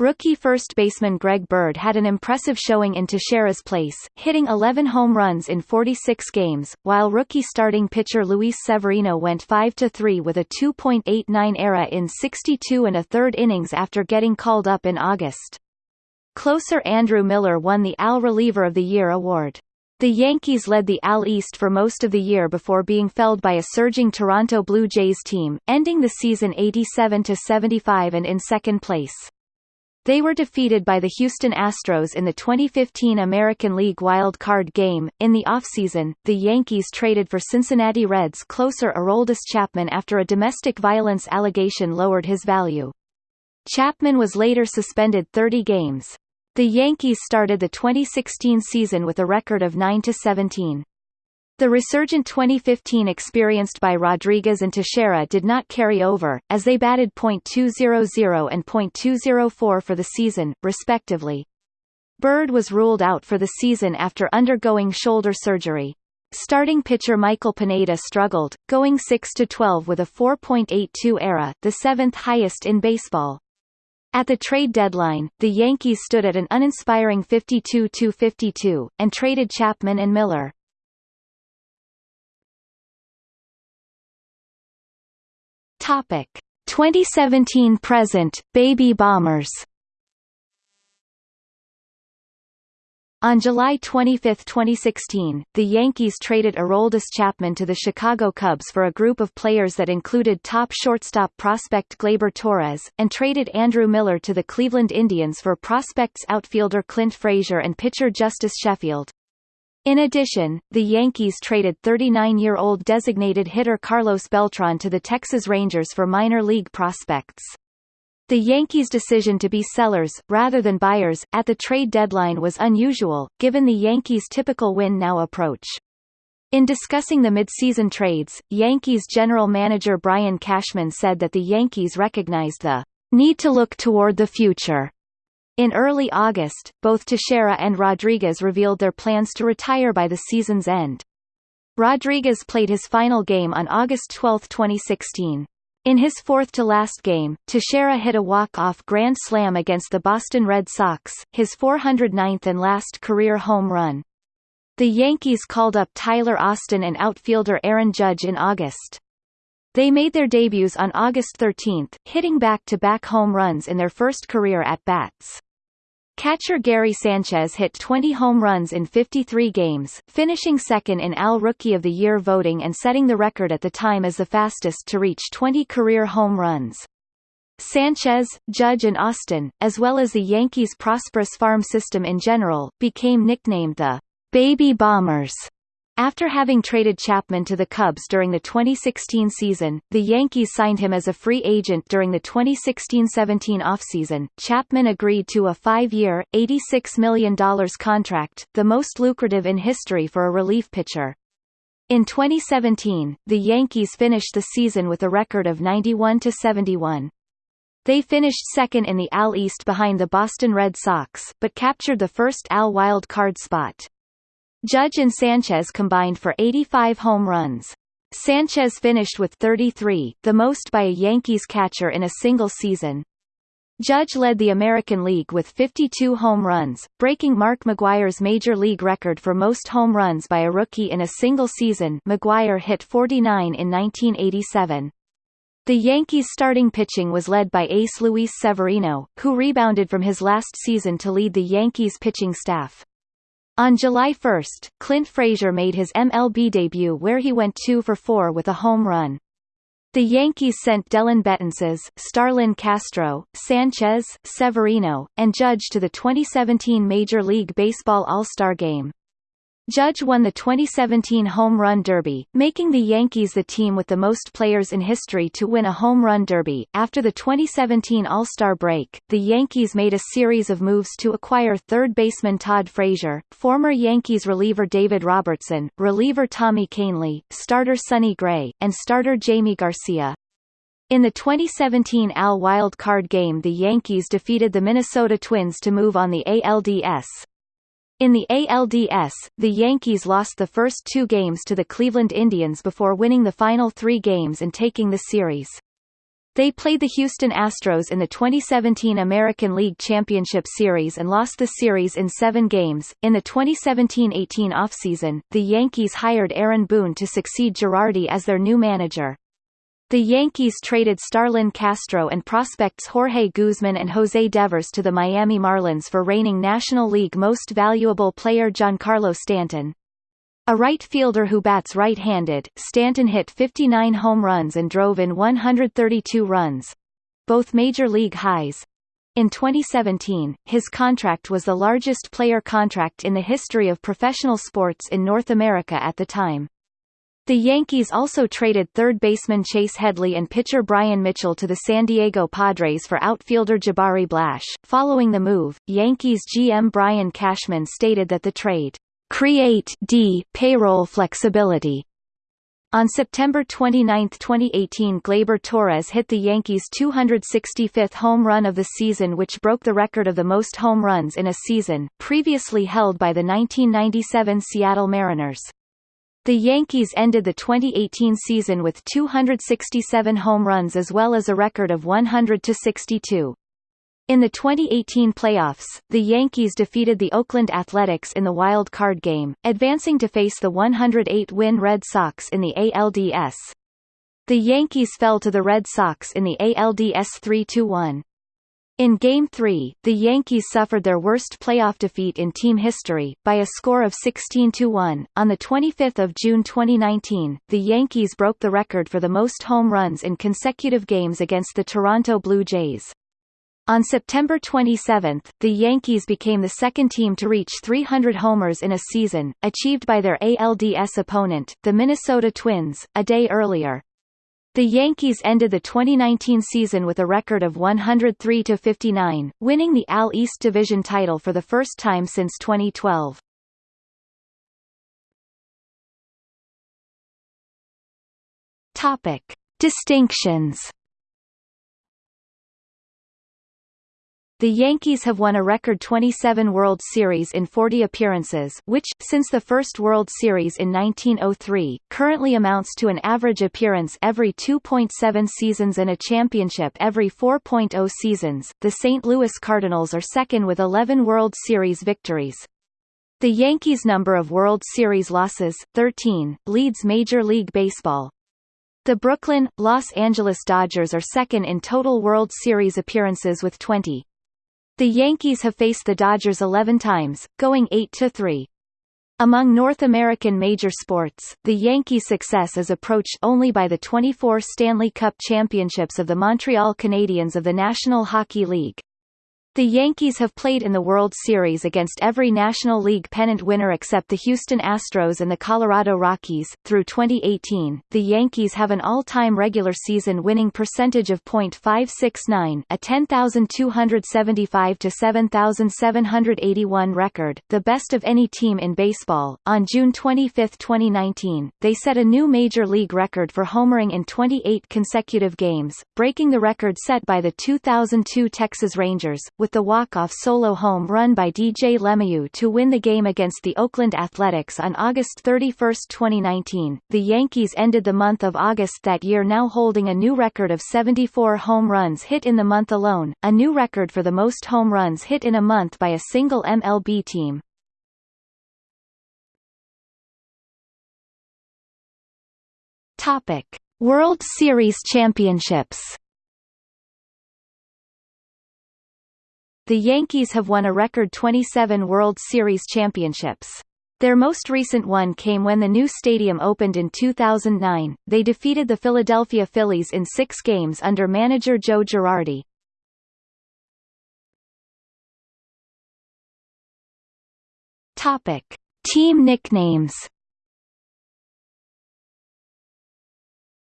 Rookie first baseman Greg Bird had an impressive showing in Teixeira's place, hitting 11 home runs in 46 games, while rookie starting pitcher Luis Severino went 5-3 with a 2.89 ERA in 62 and a third innings after getting called up in August. Closer Andrew Miller won the AL Reliever of the Year award. The Yankees led the AL East for most of the year before being felled by a surging Toronto Blue Jays team, ending the season 87-75 and in second place. They were defeated by the Houston Astros in the 2015 American League Wild Card game. In the offseason, the Yankees traded for Cincinnati Reds closer Aroldis Chapman after a domestic violence allegation lowered his value. Chapman was later suspended 30 games. The Yankees started the 2016 season with a record of 9-17. The resurgent 2015 experienced by Rodriguez and Teixeira did not carry over, as they batted .200 and .204 for the season, respectively. Bird was ruled out for the season after undergoing shoulder surgery. Starting pitcher Michael Pineda struggled, going 6-12 with a 4.82 ERA, the seventh highest in baseball. At the trade deadline, the Yankees stood at an uninspiring 52-52, and traded Chapman and Miller. Topic 2017 present Baby Bombers On July 25, 2016, the Yankees traded Aroldis Chapman to the Chicago Cubs for a group of players that included top shortstop prospect Gleyber Torres, and traded Andrew Miller to the Cleveland Indians for prospects outfielder Clint Frazier and pitcher Justus Sheffield. In addition, the Yankees traded 39-year-old designated hitter Carlos Beltran to the Texas Rangers for minor league prospects. The Yankees' decision to be sellers, rather than buyers, at the trade deadline was unusual, given the Yankees' typical win-now approach. In discussing the midseason trades, Yankees general manager Brian Cashman said that the Yankees recognized the need to look toward the future in early August, both Teixeira and Rodriguez revealed their plans to retire by the season's end. Rodriguez played his final game on August 12, 2016. In his fourth-to-last game, Teixeira hit a walk-off grand slam against the Boston Red Sox, his 409th and last career home run. The Yankees called up Tyler Austin and outfielder Aaron Judge in August. They made their debuts on August 13, hitting back-to-back -back home runs in their first career at-bats. Catcher Gary Sanchez hit 20 home runs in 53 games, finishing second in AL Rookie of the Year voting and setting the record at the time as the fastest to reach 20 career home runs. Sanchez, Judge and Austin, as well as the Yankees' prosperous farm system in general, became nicknamed the Baby Bombers after having traded Chapman to the Cubs during the 2016 season, the Yankees signed him as a free agent during the 2016-17 offseason. Chapman agreed to a five-year, $86 million contract, the most lucrative in history for a relief pitcher. In 2017, the Yankees finished the season with a record of 91-71. They finished second in the AL East behind the Boston Red Sox, but captured the first AL wild card spot. Judge and Sanchez combined for 85 home runs. Sanchez finished with 33, the most by a Yankees catcher in a single season. Judge led the American League with 52 home runs, breaking Mark McGwire's major league record for most home runs by a rookie in a single season McGwire hit 49 in 1987. The Yankees' starting pitching was led by ace Luis Severino, who rebounded from his last season to lead the Yankees' pitching staff. On July 1, Clint Frazier made his MLB debut where he went 2 for 4 with a home run. The Yankees sent Dellin Betances, Starlin Castro, Sanchez, Severino, and Judge to the 2017 Major League Baseball All-Star Game. Judge won the 2017 Home Run Derby, making the Yankees the team with the most players in history to win a Home Run Derby. After the 2017 All-Star break, the Yankees made a series of moves to acquire third baseman Todd Frazier, former Yankees reliever David Robertson, reliever Tommy Kahnle, starter Sonny Gray, and starter Jaime Garcia. In the 2017 AL Wild Card game the Yankees defeated the Minnesota Twins to move on the ALDS. In the ALDS, the Yankees lost the first two games to the Cleveland Indians before winning the final three games and taking the series. They played the Houston Astros in the 2017 American League Championship Series and lost the series in seven games. In the 2017-18 offseason, the Yankees hired Aaron Boone to succeed Girardi as their new manager. The Yankees traded Starlin Castro and prospects Jorge Guzman and Jose Devers to the Miami Marlins for reigning National League Most Valuable Player Giancarlo Stanton. A right fielder who bats right-handed, Stanton hit 59 home runs and drove in 132 runs. Both major league highs. In 2017, his contract was the largest player contract in the history of professional sports in North America at the time. The Yankees also traded third baseman Chase Headley and pitcher Bryan Mitchell to the San Diego Padres for outfielder Jabari Blash. Following the move, Yankees GM Brian Cashman stated that the trade create d payroll flexibility. On September 29, 2018 Gleyber Torres hit the Yankees' 265th home run of the season which broke the record of the most home runs in a season, previously held by the 1997 Seattle Mariners. The Yankees ended the 2018 season with 267 home runs as well as a record of 100-62. In the 2018 playoffs, the Yankees defeated the Oakland Athletics in the wild card game, advancing to face the 108-win Red Sox in the ALDS. The Yankees fell to the Red Sox in the ALDS 3-1. In Game 3, the Yankees suffered their worst playoff defeat in team history, by a score of 16-1. On 25 June 2019, the Yankees broke the record for the most home runs in consecutive games against the Toronto Blue Jays. On September 27, the Yankees became the second team to reach 300 homers in a season, achieved by their ALDS opponent, the Minnesota Twins, a day earlier. The Yankees ended the 2019 season with a record of 103-59, winning the AL East Division title for the first time since 2012. Topic. Distinctions The Yankees have won a record 27 World Series in 40 appearances which, since the first World Series in 1903, currently amounts to an average appearance every 2.7 seasons and a championship every 4.0 seasons. The St. Louis Cardinals are second with 11 World Series victories. The Yankees' number of World Series losses, 13, leads Major League Baseball. The Brooklyn, Los Angeles Dodgers are second in total World Series appearances with 20. The Yankees have faced the Dodgers 11 times, going 8-3. Among North American major sports, the Yankees' success is approached only by the 24 Stanley Cup championships of the Montreal Canadiens of the National Hockey League. The Yankees have played in the World Series against every National League pennant winner except the Houston Astros and the Colorado Rockies. Through 2018, the Yankees have an all-time regular season winning percentage of .569, a 10,275 to 7,781 record, the best of any team in baseball. On June 25, 2019, they set a new major league record for homering in 28 consecutive games, breaking the record set by the 2002 Texas Rangers, with with the walk-off solo home run by DJ LeMahieu to win the game against the Oakland Athletics on August 31, 2019. The Yankees ended the month of August that year now holding a new record of 74 home runs hit in the month alone, a new record for the most home runs hit in a month by a single MLB team. Topic: World Series Championships The Yankees have won a record 27 World Series championships. Their most recent one came when the new stadium opened in 2009. They defeated the Philadelphia Phillies in six games under manager Joe Girardi. Topic: Team nicknames.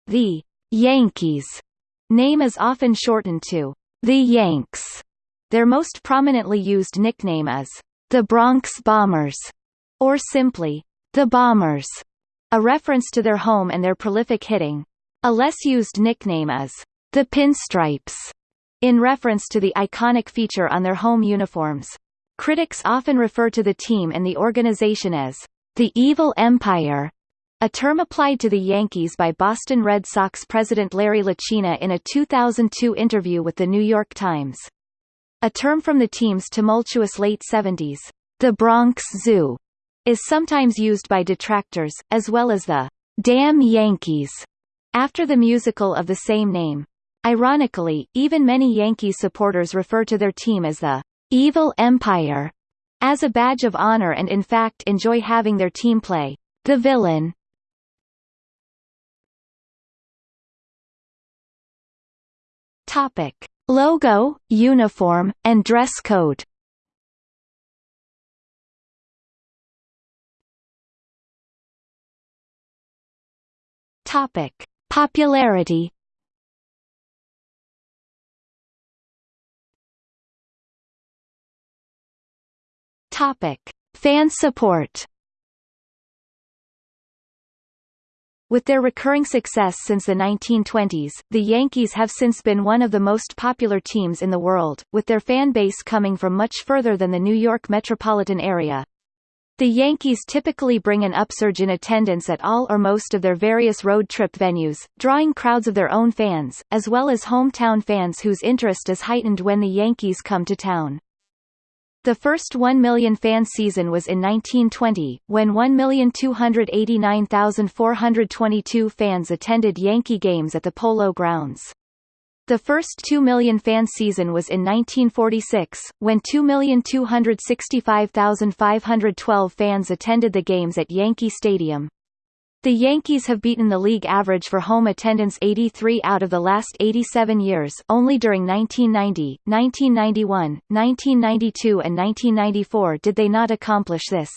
The Yankees name is often shortened to the Yanks their most prominently used nickname is the Bronx Bombers, or simply the Bombers, a reference to their home and their prolific hitting. A less used nickname is the Pinstripes, in reference to the iconic feature on their home uniforms. Critics often refer to the team and the organization as the Evil Empire, a term applied to the Yankees by Boston Red Sox president Larry Lucchino in a 2002 interview with The New York Times. A term from the team's tumultuous late 70s, the Bronx Zoo, is sometimes used by detractors, as well as the Damn Yankees, after the musical of the same name. Ironically, even many Yankees supporters refer to their team as the Evil Empire as a badge of honor and in fact enjoy having their team play the villain. Topic: Logo, uniform, and dress code Topic: Popularity. Topic: Fan support. With their recurring success since the 1920s, the Yankees have since been one of the most popular teams in the world, with their fan base coming from much further than the New York metropolitan area. The Yankees typically bring an upsurge in attendance at all or most of their various road trip venues, drawing crowds of their own fans, as well as hometown fans whose interest is heightened when the Yankees come to town. The first 1 million fan season was in 1920, when 1,289,422 fans attended Yankee games at the Polo Grounds. The first 2 million fan season was in 1946, when 2,265,512 fans attended the games at Yankee Stadium. The Yankees have beaten the league average for home attendance 83 out of the last 87 years only during 1990, 1991, 1992 and 1994 did they not accomplish this.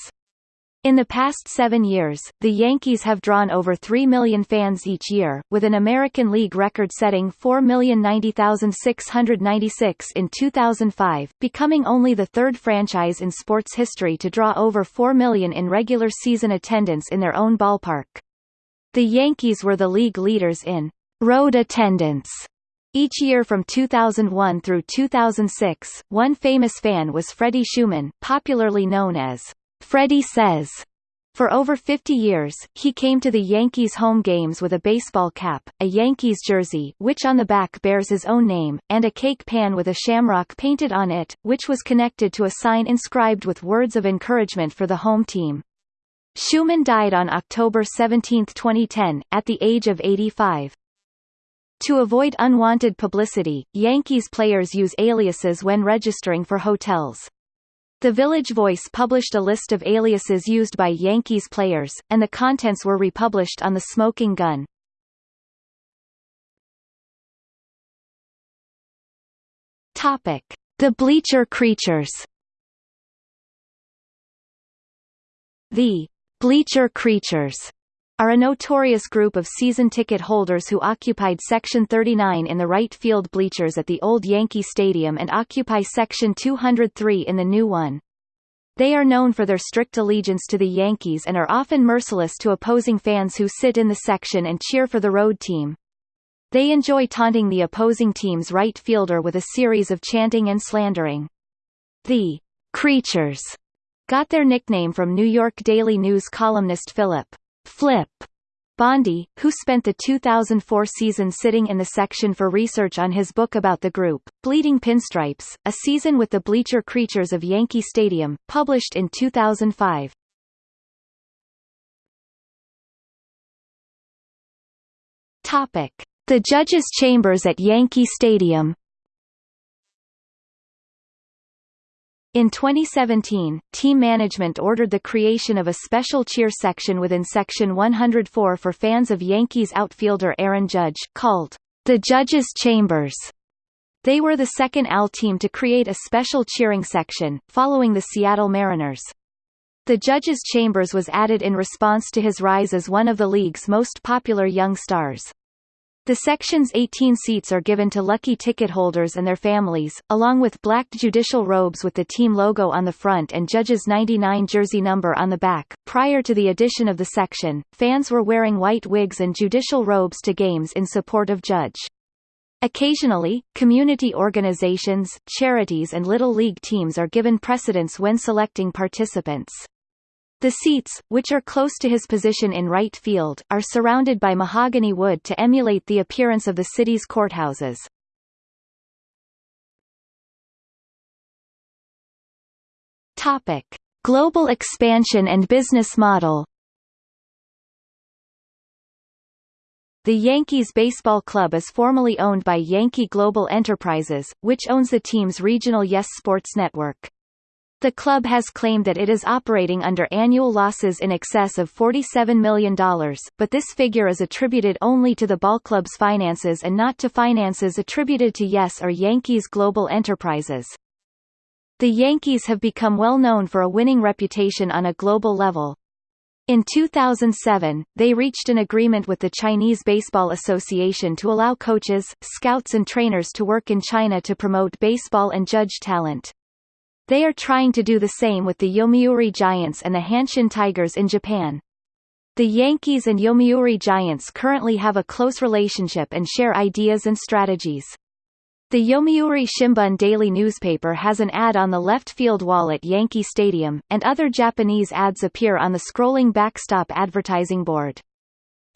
In the past seven years, the Yankees have drawn over 3 million fans each year, with an American League record-setting 4,090,696 in 2005, becoming only the third franchise in sports history to draw over 4 million in regular season attendance in their own ballpark. The Yankees were the league leaders in road attendance each year from 2001 through 2006, one famous fan was Freddie Schuman, popularly known as Freddie Sez. For over 50 years, he came to the Yankees home games with a baseball cap, a Yankees jersey which on the back bears his own name, and a cake pan with a shamrock painted on it, which was connected to a sign inscribed with words of encouragement for the home team. Schuman died on October 17, 2010, at the age of 85. To avoid unwanted publicity, Yankees players use aliases when registering for hotels. The Village Voice published a list of aliases used by Yankees players, and the contents were republished on the Smoking Gun. The Bleacher Creatures The Bleacher Creatures are a notorious group of season ticket holders who occupied Section 39 in the right field bleachers at the old Yankee Stadium and occupy Section 203 in the new one. They are known for their strict allegiance to the Yankees and are often merciless to opposing fans who sit in the section and cheer for the road team. They enjoy taunting the opposing team's right fielder with a series of chanting and slandering. The Creatures got their nickname from New York Daily News columnist Filip Flip Bondy, who spent the 2004 season sitting in the section for research on his book about the group, Bleeding Pinstripes, a season with the bleacher creatures of Yankee Stadium, published in 2005. Topic. The judges' chambers at Yankee Stadium In 2017, team management ordered the creation of a special cheer section within Section 104 for fans of Yankees outfielder Aaron Judge, called the Judges' Chambers. They were the second AL team to create a special cheering section, following the Seattle Mariners. The Judges' Chambers was added in response to his rise as one of the league's most popular young stars. The section's 18 seats are given to lucky ticket holders and their families, along with black judicial robes with the team logo on the front and Judge's 99 jersey number on the back. Prior to the addition of the section, fans were wearing white wigs and judicial robes to games in support of Judge. Occasionally, community organizations, charities and Little League teams are given precedence when selecting participants. The seats, which are close to his position in right field, are surrounded by mahogany wood to emulate the appearance of the city's courthouses. Topic: Global expansion and business model. The Yankees Baseball Club is formally owned by Yankee Global Enterprises, which owns the team's regional Yes Sports network. The club has claimed that it is operating under annual losses in excess of $47 million, but this figure is attributed only to the ballclub's finances and not to finances attributed to Yes or Yankees Global Enterprises. The Yankees have become well known for a winning reputation on a global level. In 2007, they reached an agreement with the Chinese Baseball Association to allow coaches, scouts and trainers to work in China to promote baseball and judge talent. They are trying to do the same with the Yomiuri Giants and the Hanshin Tigers in Japan. The Yankees and Yomiuri Giants currently have a close relationship and share ideas and strategies. The Yomiuri Shimbun daily newspaper has an ad on the left field wall at Yankee Stadium, and other Japanese ads appear on the scrolling backstop advertising board.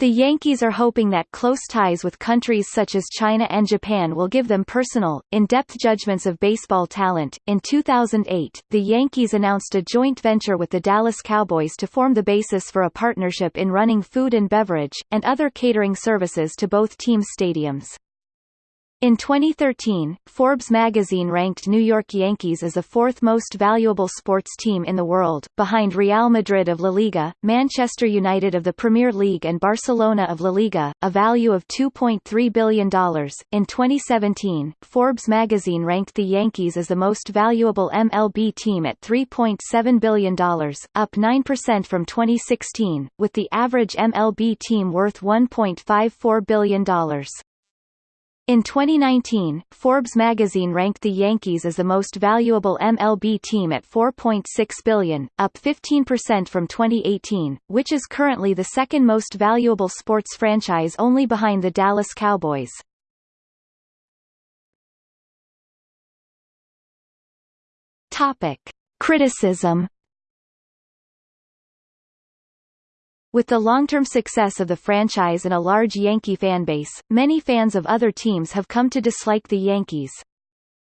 The Yankees are hoping that close ties with countries such as China and Japan will give them personal, in-depth judgments of baseball talent. In 2008, the Yankees announced a joint venture with the Dallas Cowboys to form the basis for a partnership in running food and beverage, and other catering services to both teams' stadiums. In 2013, Forbes magazine ranked New York Yankees as the fourth most valuable sports team in the world, behind Real Madrid of La Liga, Manchester United of the Premier League and Barcelona of La Liga, a value of $2.3 billion. In 2017, Forbes magazine ranked the Yankees as the most valuable MLB team at $3.7 billion, up 9% from 2016, with the average MLB team worth $1.54 billion. In 2019, Forbes magazine ranked the Yankees as the most valuable MLB team at 4.6 billion, up 15% from 2018, which is currently the second most valuable sports franchise only behind the Dallas Cowboys. Topic: Criticism With the long-term success of the franchise and a large Yankee fanbase, many fans of other teams have come to dislike the Yankees.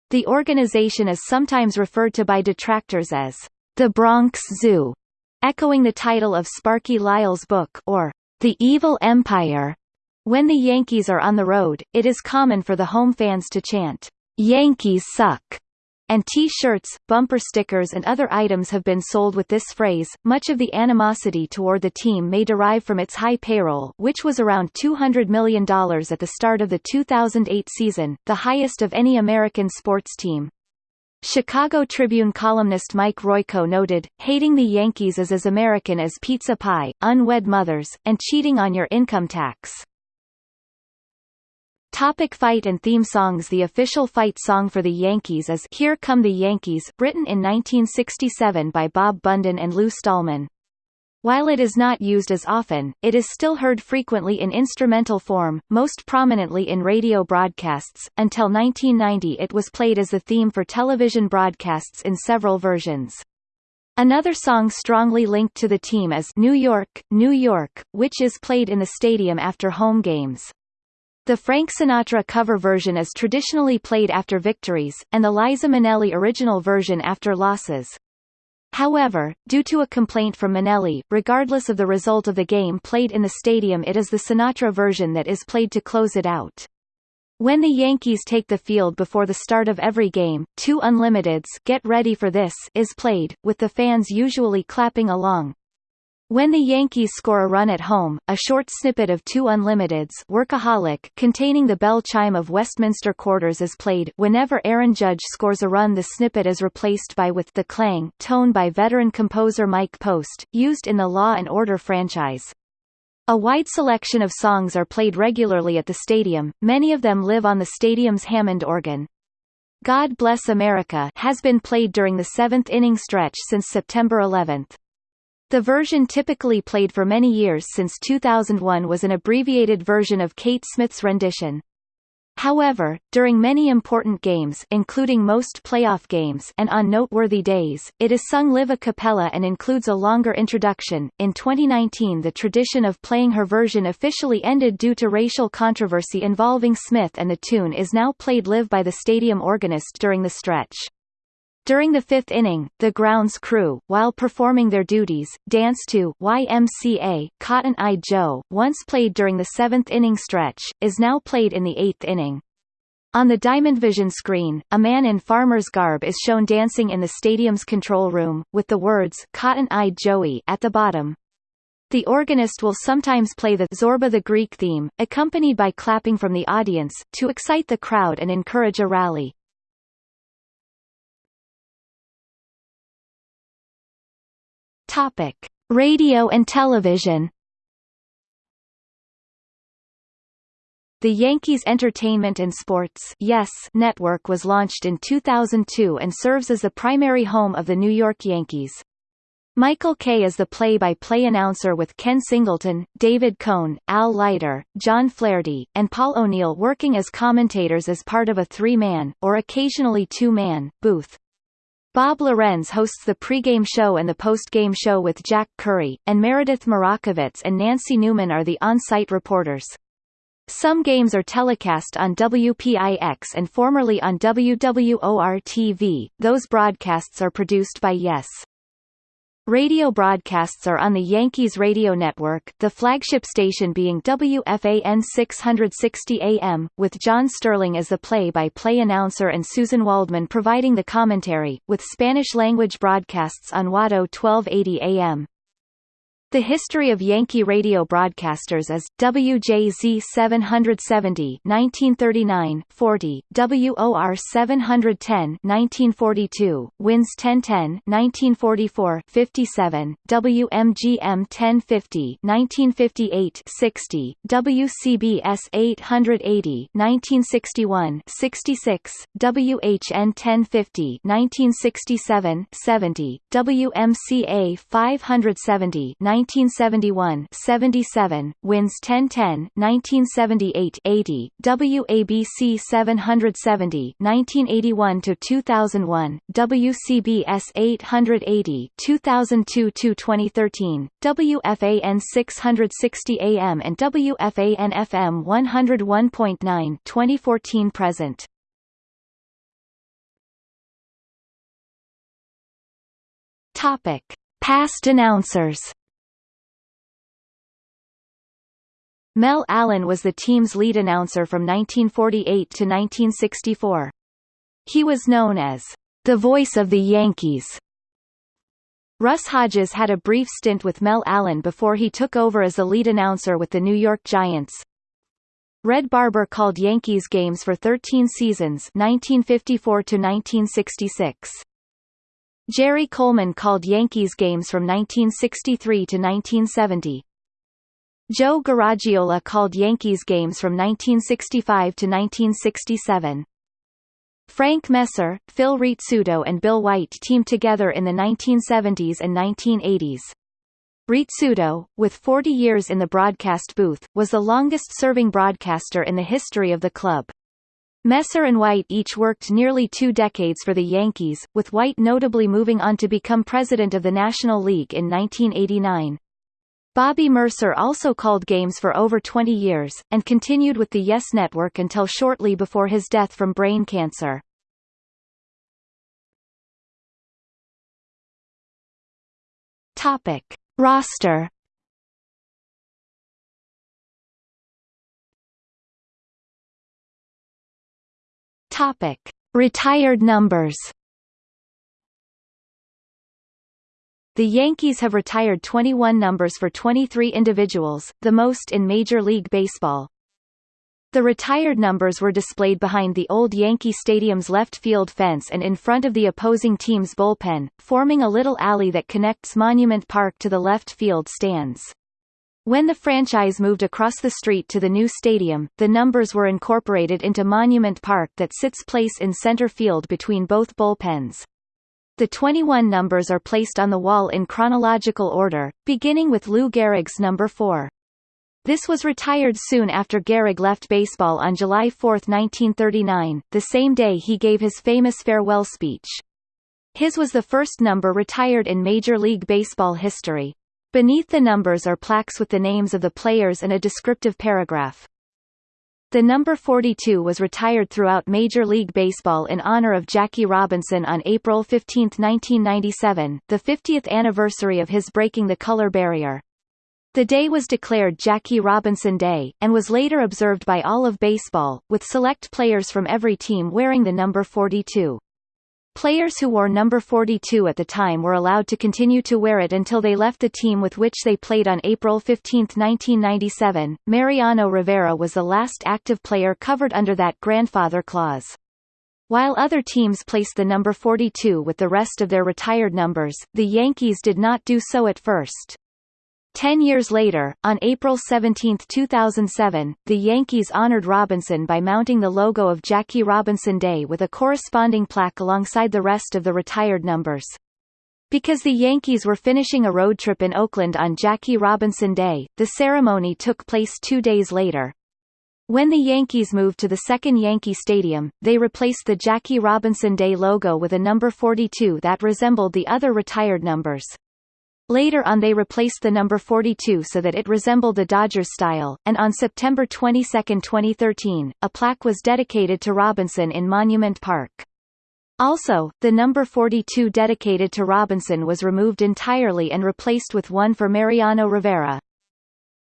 The organization is sometimes referred to by detractors as the Bronx Zoo, echoing the title of Sparky Lyle's book, or The Evil Empire. When the Yankees are on the road, it is common for the home fans to chant, Yankees suck, and T-shirts, bumper stickers and other items have been sold with this phrase. Much of the animosity toward the team may derive from its high payroll, which was around $200 million at the start of the 2008 season, the highest of any American sports team. Chicago Tribune columnist Mike Royko noted, hating the Yankees is as American as pizza pie, unwed mothers, and cheating on your income tax. Topic fight and theme songs The official fight song for the Yankees is Here Come the Yankees, written in 1967 by Bob Bundin and Lou Stallman. While it is not used as often, it is still heard frequently in instrumental form, most prominently in radio broadcasts. Until 1990 it was played as the theme for television broadcasts in several versions. Another song strongly linked to the team is New York, New York, which is played in the stadium after home games. The Frank Sinatra cover version is traditionally played after victories, and the Liza Minnelli original version after losses. However, due to a complaint from Minnelli, regardless of the result of the game played in the stadium it is the Sinatra version that is played to close it out. When the Yankees take the field before the start of every game, 2 Unlimited's Get Ready for This is played, with the fans usually clapping along. When the Yankees score a run at home, a short snippet of 2 Unlimited's Workaholic containing the bell chime of Westminster Quarters is played whenever Aaron Judge scores a run the snippet is replaced by with The Clang tone by veteran composer Mike Post, used in the Law and Order franchise. A wide selection of songs are played regularly at the stadium, many of them live on the stadium's Hammond organ. God Bless America has been played during the seventh inning stretch since September 11. The version typically played for many years since 2001 was an abbreviated version of Kate Smith's rendition. However, during many important games including most playoff games and on noteworthy days, it is sung live a cappella and includes a longer introduction. In 2019 the tradition of playing her version officially ended due to racial controversy involving Smith and the tune is now played live by the stadium organist during the stretch. During the fifth inning, the grounds crew, while performing their duties, dance to YMCA, Cotton Eye Joe, once played during the seventh inning stretch, is now played in the eighth inning. On the Diamond Vision screen, a man in farmer's garb is shown dancing in the stadium's control room, with the words Cotton Eye Joey at the bottom. The organist will sometimes play the Zorba the Greek theme, accompanied by clapping from the audience, to excite the crowd and encourage a rally. Topic: Radio and television. The Yankees Entertainment and Sports yes network was launched in 2002 and serves as the primary home of the New York Yankees. Michael Kay is the play-by-play -play announcer with Ken Singleton, David Cone, Al Leiter, John Flaherty, and Paul O'Neill working as commentators as part of a three-man, or occasionally two-man, booth. Bob Lorenz hosts the pregame show and the postgame show with Jack Curry, and Meredith Marakovits and Nancy Newman are the on-site reporters. Some games are telecast on WPIX and formerly on WWOR-TV, those broadcasts are produced by Yes. Radio broadcasts are on the Yankees radio network, the flagship station being WFAN 660 AM, with John Sterling as the play-by-play -play announcer and Suzyn Waldman providing the commentary, with Spanish-language broadcasts on WADO 1280 AM. The history of Yankee radio broadcasters is WJZ 770 1939 40, WOR 710 1942, WINS 1010 1944 57, WMGM 1050 1958 60, WCBS 880 1961 66, WHN 1050 1967 70, WMCA 570 1971 77, WINS 1010 1978 80, WABC 770 1981 to 2001, WCBS 880 2002 to 2013, WFAN 660 AM and WFAN FM 101.9 2014 present. Topic: Past announcers Mel Allen was the team's lead announcer from 1948 to 1964. He was known as the voice of the Yankees. Russ Hodges had a brief stint with Mel Allen before he took over as the lead announcer with the New York Giants. Red Barber called Yankees games for 13 seasons 1954 to 1966. Jerry Coleman called Yankees games from 1963 to 1970. Joe Garagiola called Yankees games from 1965 to 1967. Frank Messer, Phil Rizzuto and Bill White teamed together in the 1970s and 1980s. Rizzuto, with 40 years in the broadcast booth, was the longest-serving broadcaster in the history of the club. Messer and White each worked nearly two decades for the Yankees, with White notably moving on to become president of the National League in 1989. Bobby Murcer also called games for over 20 years, and continued with the Yes Network until shortly before his death from brain cancer. Topic. Roster Topic: Retired numbers. The Yankees have retired 21 numbers for 23 individuals, the most in Major League Baseball. The retired numbers were displayed behind the old Yankee Stadium's left field fence and in front of the opposing team's bullpen, forming a little alley that connects Monument Park to the left field stands. When the franchise moved across the street to the new stadium, the numbers were incorporated into Monument Park that sits place in center field between both bullpens. The 21 numbers are placed on the wall in chronological order, beginning with Lou Gehrig's number 4. This was retired soon after Gehrig left baseball on July 4, 1939, the same day he gave his famous farewell speech. His was the first number retired in Major League Baseball history. Beneath the numbers are plaques with the names of the players and a descriptive paragraph. The number 42 was retired throughout Major League Baseball in honor of Jackie Robinson on April 15, 1997, the 50th anniversary of his breaking the color barrier. The day was declared Jackie Robinson Day, and was later observed by all of baseball, with select players from every team wearing the number 42. Players who wore number 42 at the time were allowed to continue to wear it until they left the team with which they played on April 15, 1997. Mariano Rivera was the last active player covered under that grandfather clause. While other teams placed the number 42 with the rest of their retired numbers, the Yankees did not do so at first. Ten years later, on April 17, 2007, the Yankees honored Robinson by mounting the logo of Jackie Robinson Day with a corresponding plaque alongside the rest of the retired numbers. Because the Yankees were finishing a road trip in Oakland on Jackie Robinson Day, the ceremony took place two days later. When the Yankees moved to the second Yankee Stadium, they replaced the Jackie Robinson Day logo with a number 42 that resembled the other retired numbers. Later on they replaced the number 42 so that it resembled the Dodgers style, and on September 22, 2013, a plaque was dedicated to Robinson in Monument Park. Also, the number 42 dedicated to Robinson was removed entirely and replaced with one for Mariano Rivera.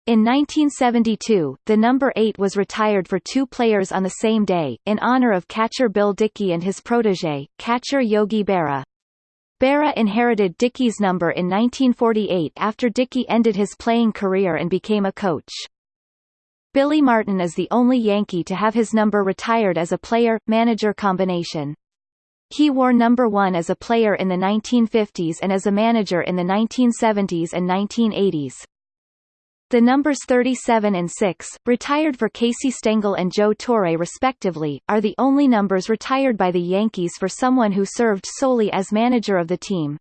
In 1972, the number 8 was retired for two players on the same day, in honor of catcher Bill Dickey and his protege, catcher Yogi Berra. Berra inherited Dickey's number in 1948 after Dickey ended his playing career and became a coach. Billy Martin is the only Yankee to have his number retired as a player-manager combination. He wore number 1 as a player in the 1950s and as a manager in the 1970s and 1980s. The numbers 37 and 6, retired for Casey Stengel and Joe Torre respectively, are the only numbers retired by the Yankees for someone who served solely as manager of the team.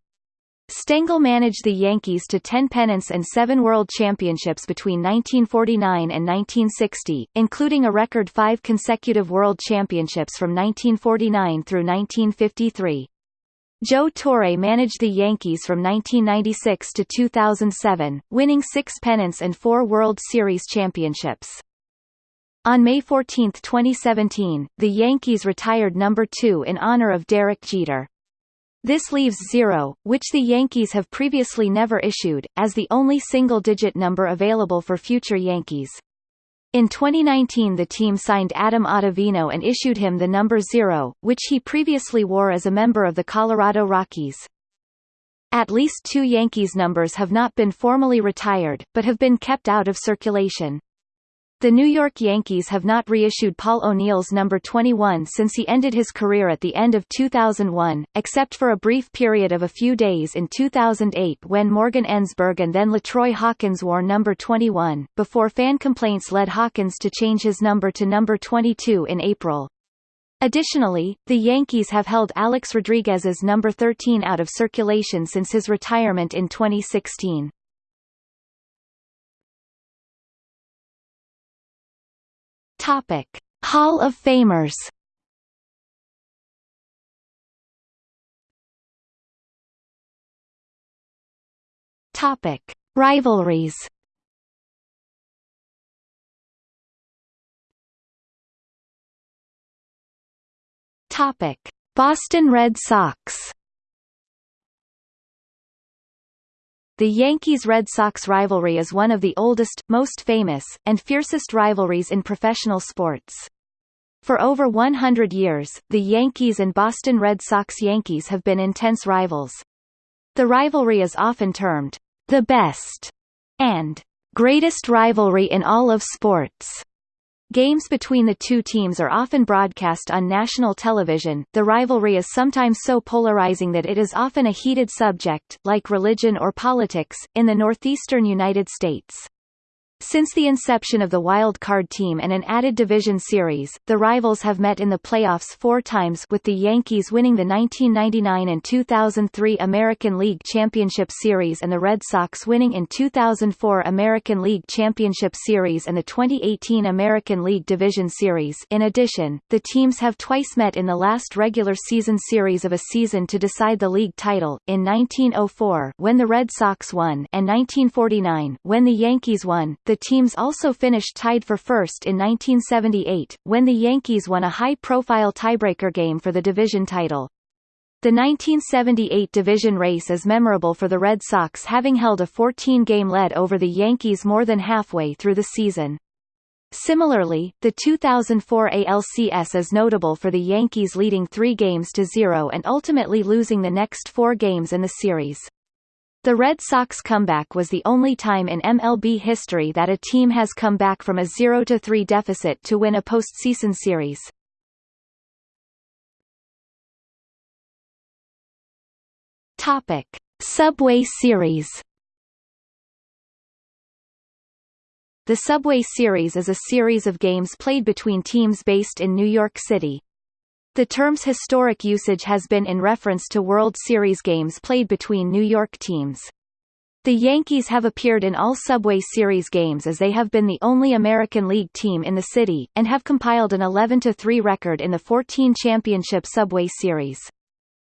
Stengel managed the Yankees to 10 pennants and 7 World Championships between 1949 and 1960, including a record five consecutive World Championships from 1949 through 1953. Joe Torre managed the Yankees from 1996 to 2007, winning six pennants and four World Series championships. On May 14, 2017, the Yankees retired number 2 in honor of Derek Jeter. This leaves zero, which the Yankees have previously never issued, as the only single-digit number available for future Yankees. In 2019 the team signed Adam Ottavino and issued him the number zero, which he previously wore as a member of the Colorado Rockies. At least two Yankees numbers have not been formally retired, but have been kept out of circulation. The New York Yankees have not reissued Paul O'Neill's number 21 since he ended his career at the end of 2001, except for a brief period of a few days in 2008 when Morgan Ensberg and then LaTroy Hawkins wore number 21, before fan complaints led Hawkins to change his number to number 22 in April. Additionally, the Yankees have held Alex Rodriguez's number 13 out of circulation since his retirement in 2016. Topic: Hall of Famers. Topic: Rivalries. Topic: Boston Red Sox. The Yankees-Red Sox rivalry is one of the oldest, most famous, and fiercest rivalries in professional sports. For over 100 years, the Yankees and Boston Red Sox Yankees have been intense rivals. The rivalry is often termed, the best, and greatest rivalry in all of sports. Games between the two teams are often broadcast on national television. The rivalry is sometimes so polarizing that it is often a heated subject, like religion or politics, in the northeastern United States. Since the inception of the Wild Card team and an added division series, the rivals have met in the playoffs four times with the Yankees winning the 1999 and 2003 American League Championship Series and the Red Sox winning in 2004 American League Championship Series and the 2018 American League Division Series. In addition, the teams have twice met in the last regular season series of a season to decide the league title, in 1904 when the Red Sox won and 1949 when the Yankees won. The teams also finished tied for first in 1978, when the Yankees won a high-profile tiebreaker game for the division title. The 1978 division race is memorable for the Red Sox having held a 14-game lead over the Yankees more than halfway through the season. Similarly, the 2004 ALCS is notable for the Yankees leading three games to zero and ultimately losing the next four games in the series. The Red Sox comeback was the only time in MLB history that a team has come back from a 0-3 deficit to win a postseason series. Topic: Subway Series. The Subway Series is a series of games played between teams based in New York City, the term's historic usage has been in reference to World Series games played between New York teams. The Yankees have appeared in all Subway Series games as they have been the only American League team in the city, and have compiled an 11-3 record in the 14 championship Subway Series.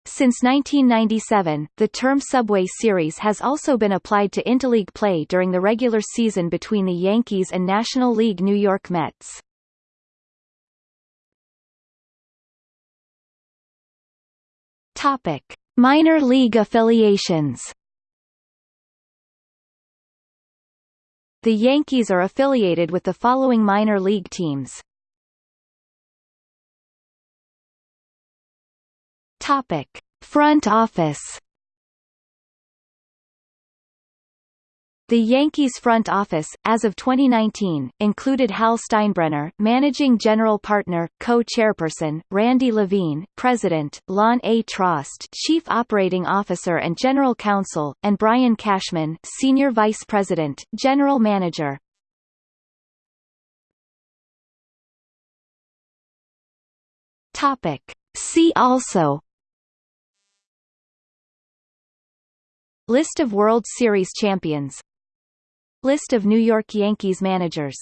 Since 1997, the term Subway Series has also been applied to interleague play during the regular season between the Yankees and National League New York Mets. Topic: Minor league affiliations. The Yankees are affiliated with the following minor league teams. Topic: Front office. The Yankees front office, as of 2019, included Hal Steinbrenner, managing general partner, co-chairperson, Randy Levine, president, Lonn A. Trost, chief operating officer and general counsel, and Brian Cashman, senior vice president, general manager. Topic. See also List of World Series champions List of New York Yankees managers